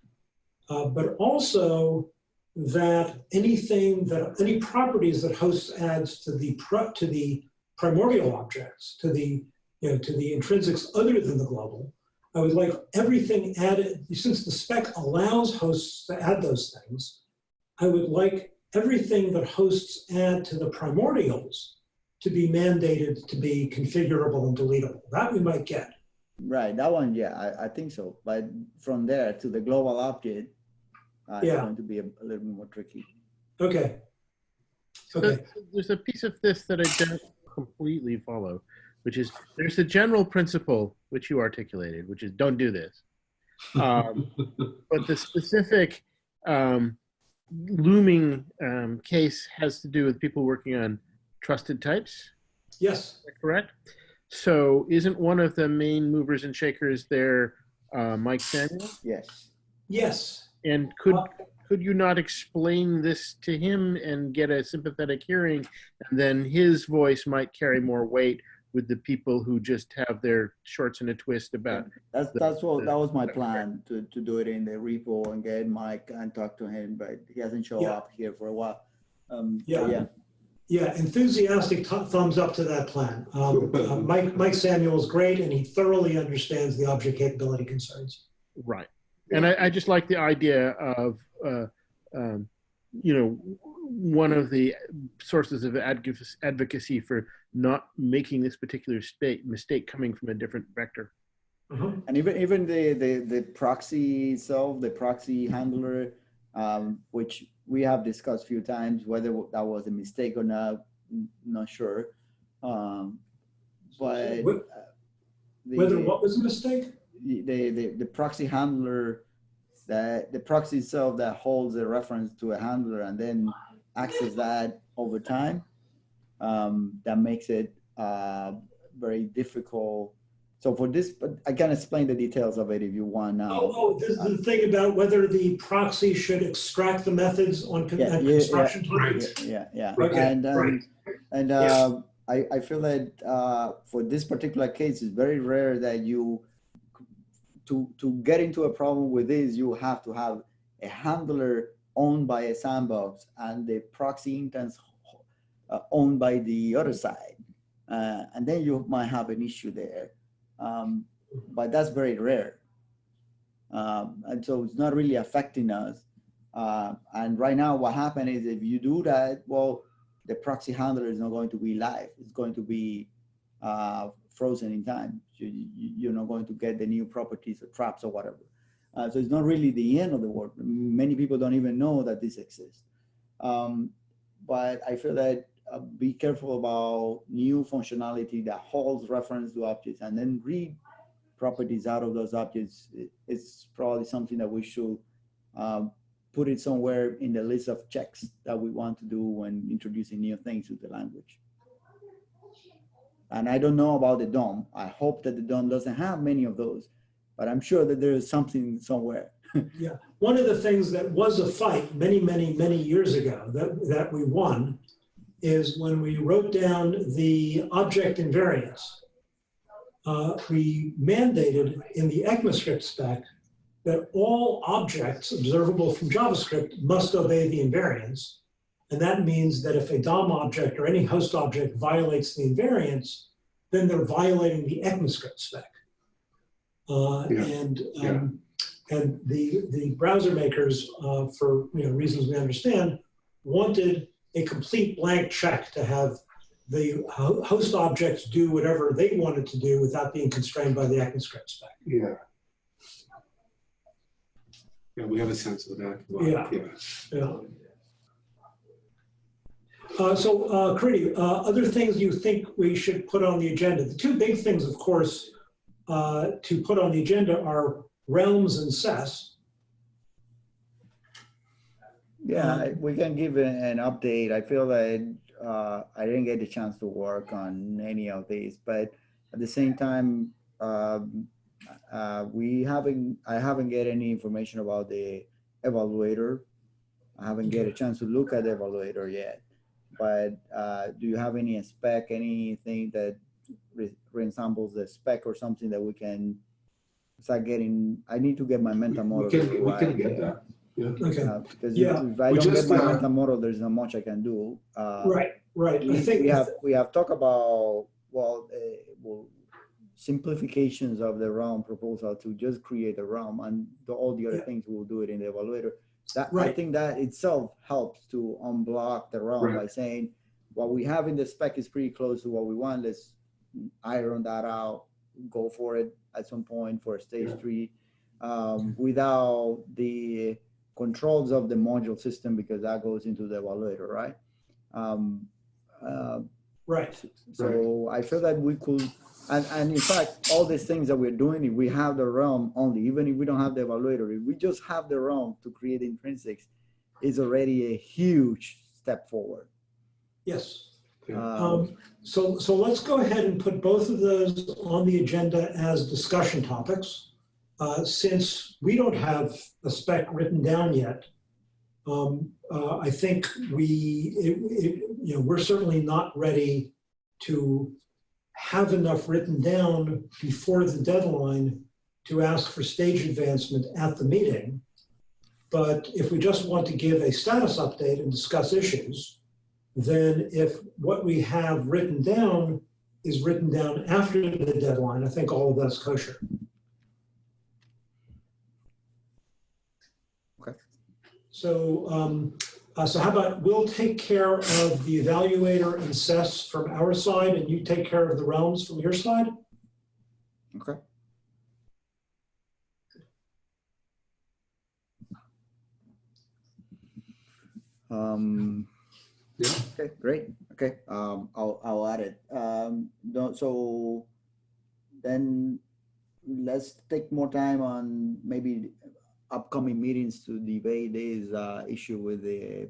uh, but also that anything that, any properties that hosts adds to the, pro, to the primordial objects, to the, you know, to the intrinsics other than the global, I would like everything added, since the spec allows hosts to add those things, I would like everything that hosts add to the primordials to be mandated to be configurable and deletable. That we might get. Right, that one, yeah, I, I think so. But from there to the global object, uh, it's Yeah. going to be a, a little bit more tricky. Okay. So Okay. There's a piece of this that I don't completely follow, which is there's the general principle which you articulated, which is don't do this. Um, but the specific um, looming um, case has to do with people working on trusted types. Yes. Is that correct? So isn't one of the main movers and shakers there uh, Mike Samuel? Yes. Yes. And could could you not explain this to him and get a sympathetic hearing, and then his voice might carry more weight with the people who just have their shorts in a twist about That's the- that's what that was my plan to to do it in the repo and get Mike and talk to him, but he hasn't shown Yeah. up here for a while. Um, Yeah. yeah, Yeah, enthusiastic th- thumbs up to that plan. Um, uh, Mike, Mike Samuel is great and he thoroughly understands the object capability concerns. right. And I, I just like the idea of, uh, um, you know, one of the sources of advocacy, advocacy for not making this particular state mistake coming from a different vector. Uh-huh. and even even the the the proxy itself, the proxy handler, um, which we have discussed a few times, whether that was a mistake or not, n- not sure. Um, but uh, the- Whether what was a mistake? The, the, the, proxy handler that the proxy itself that holds a reference to a handler and then access that over time um, that makes it uh, very difficult so for this but i can explain the details of it if you want now Oh, oh, this is the thing about whether the proxy should extract the methods on con- Yeah, yeah, construction time. Right. yeah yeah Okay, and um, right. and Yeah. uh, I, I feel that uh, for this particular case it's very rare that you to to get into a problem with this you have to have a handler owned by a sandbox and the proxy instance uh, owned by the other side uh, and then you might have an issue there. Um, but that's very rare. Um, and so it's not really affecting us. Uh, and right now, what happened is if you do that, well, the proxy handler is not going to be live. It's going to be uh, frozen in time. You, you're not going to get the new properties or traps or whatever. Uh, so it's not really the end of the world. Many people don't even know that this exists. Um, but I feel that uh, be careful about new functionality that holds reference to objects and then read properties out of those objects. It- It's probably something that we should um, put it somewhere in the list of checks that we want to do when introducing new things to the language. And I don't know about the DOM. I hope that the DOM doesn't have many of those, but I'm sure that there is something somewhere. Yeah, one of the things that was a fight many, many, many years ago that, that we won is when we wrote down the object invariants. Uh, we mandated in the ECMAScript spec that all objects observable from JavaScript must obey the invariants. And that means that if a DOM object or any host object violates the invariants, then they're violating the ECMAScript spec. Uh, Yeah, And yeah. um, and the, the browser makers, uh, for you know, reasons we understand, wanted a complete blank check to have the host objects do whatever they wanted to do without being constrained by the ECMAScript spec. Yeah. Yeah, we have a sense of that. but, Yeah. Yeah. Uh, so, uh, uh, other things you think we should put on the agenda? The two big things, of course, uh, to put on the agenda are realms and SES. Yeah, we can give an update. I feel that uh, I didn't get the chance to work on any of these, but at the same time, um, uh, we haven't, I haven't get any information about the evaluator. I haven't get a chance to look at the evaluator yet. But uh, do you have any spec, anything that re- resembles the spec or something that we can start getting? I need to get my mental We model. can, we can get there. that. Okay, Uh, Because Yeah, if I we don't get my uh, mental model, there's not much I can do. Uh, right, right. We I think, we have, we have talked about, well, uh, well, simplifications of the realm proposal to just create a realm and the- all the other Yeah. things we'll do it in the evaluator. That, I think that itself helps to unblock the realm Right. by saying, what we have in the spec is pretty close to what we want, let's iron that out, go for it at some point for stage Yeah. three. Um, without the controls of the module system, because that goes into the evaluator, right? Um, uh, right, so I feel that we could, and, and in fact, all these things that we're doing, if we have the realm only, even if we don't have the evaluator, if we just have the realm to create intrinsics, is already a huge step forward. yes. Um, Um, So, so let's go ahead and put both of those on the agenda as discussion topics. Uh, Since we don't have a spec written down yet, um, uh, I think we, it, it, you know, we're certainly not ready to have enough written down before the deadline to ask for stage advancement at the meeting. But if we just want to give a status update and discuss issues, then if what we have written down is written down after the deadline, I think all of that's kosher. Okay. So, um, uh, so how about, we'll take care of the evaluator and SES from our side, and you take care of the realms from your side? Okay. Um, Yeah. okay, great. Okay, um, I'll, I'll add it. Um, no, so then let's take more time on maybe upcoming meetings to debate this, uh, issue with the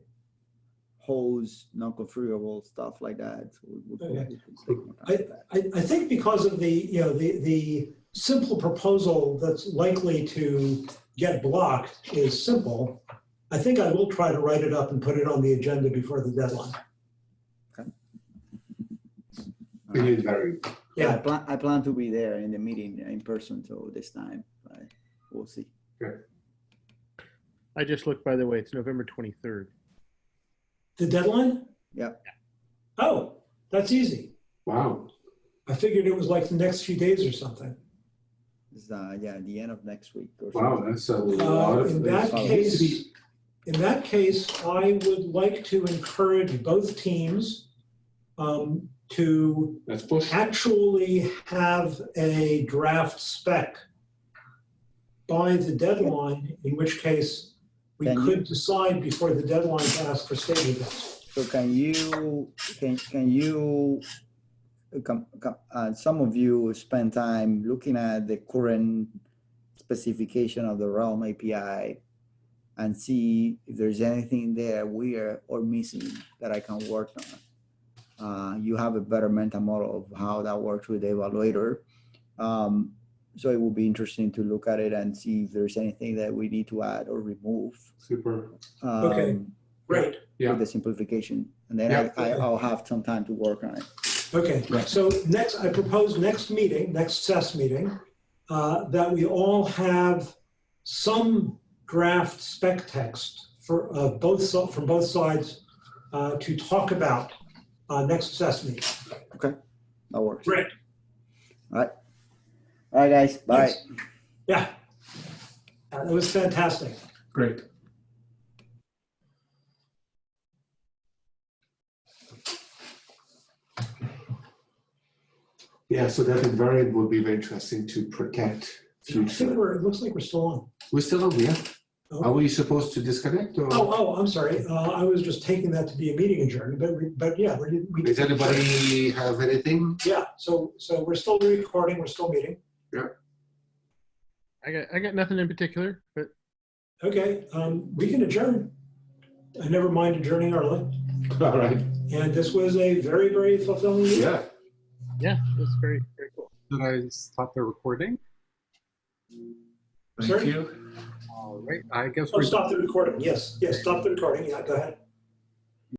hose, non-configurable stuff like that. So we- we could- Okay. we could take more time for that. I, I think because of the, you know, the, the simple proposal that's likely to get blocked is simple. I think I will try to write it up and put it on the agenda before the deadline. We need very, Yeah, I Yeah, plan, I plan to be there in the meeting in person, so this time, but we'll see. I just looked, by the way, it's November 23rd. the deadline? Yeah. Oh, that's easy. Wow. I figured it was like the next few days or something. It's, uh, yeah, the end of next week or Wow, something. that's a lot Uh, of. in that case, in that case, I would like to encourage both teams um, to Let's push. actually have a draft spec by the deadline, in which case we Can you- could decide before the deadline to ask for stable bits. So can you, can, can you, come, come, uh, some of you spend time looking at the current specification of the Realm API and see if there's anything there weird or missing that I can work on. Uh, you have a better mental model of how that works with the evaluator. Um, so it will be interesting to look at it and see if there's anything that we need to add or remove. Super. Okay. um, Great, Yeah. with the simplification. And then Yeah. I, I, I'll have some time to work on it. okay. Right. So next, I propose next meeting, next SES meeting, uh, that we all have some draft spec text for uh, both, from both sides uh, to talk about uh, next SES meeting. Okay. That works. Great. All right, guys. Bye. Thanks. Yeah. Uh, That was fantastic. Great. Yeah, so that invariant would be very interesting to protect I think we're, it looks like we're still on. We're still on, yeah? Are Oh, we supposed to disconnect or? oh, I'm sorry. Uh, I was just taking that to be a meeting adjourned, but, we- but yeah, we we Does anybody have anything? Yeah, so, so we're still recording, we're still meeting. I got I got nothing in particular, but Okay, um, we can adjourn. I never mind adjourning early. All right, And this was a very, very fulfilling meeting. yeah. yeah, that's very very cool. Did I stop the recording? Sir? Thank you. All right, I guess Oh, we're stop the recording. Yes, yes, stop the recording. Yeah, go ahead.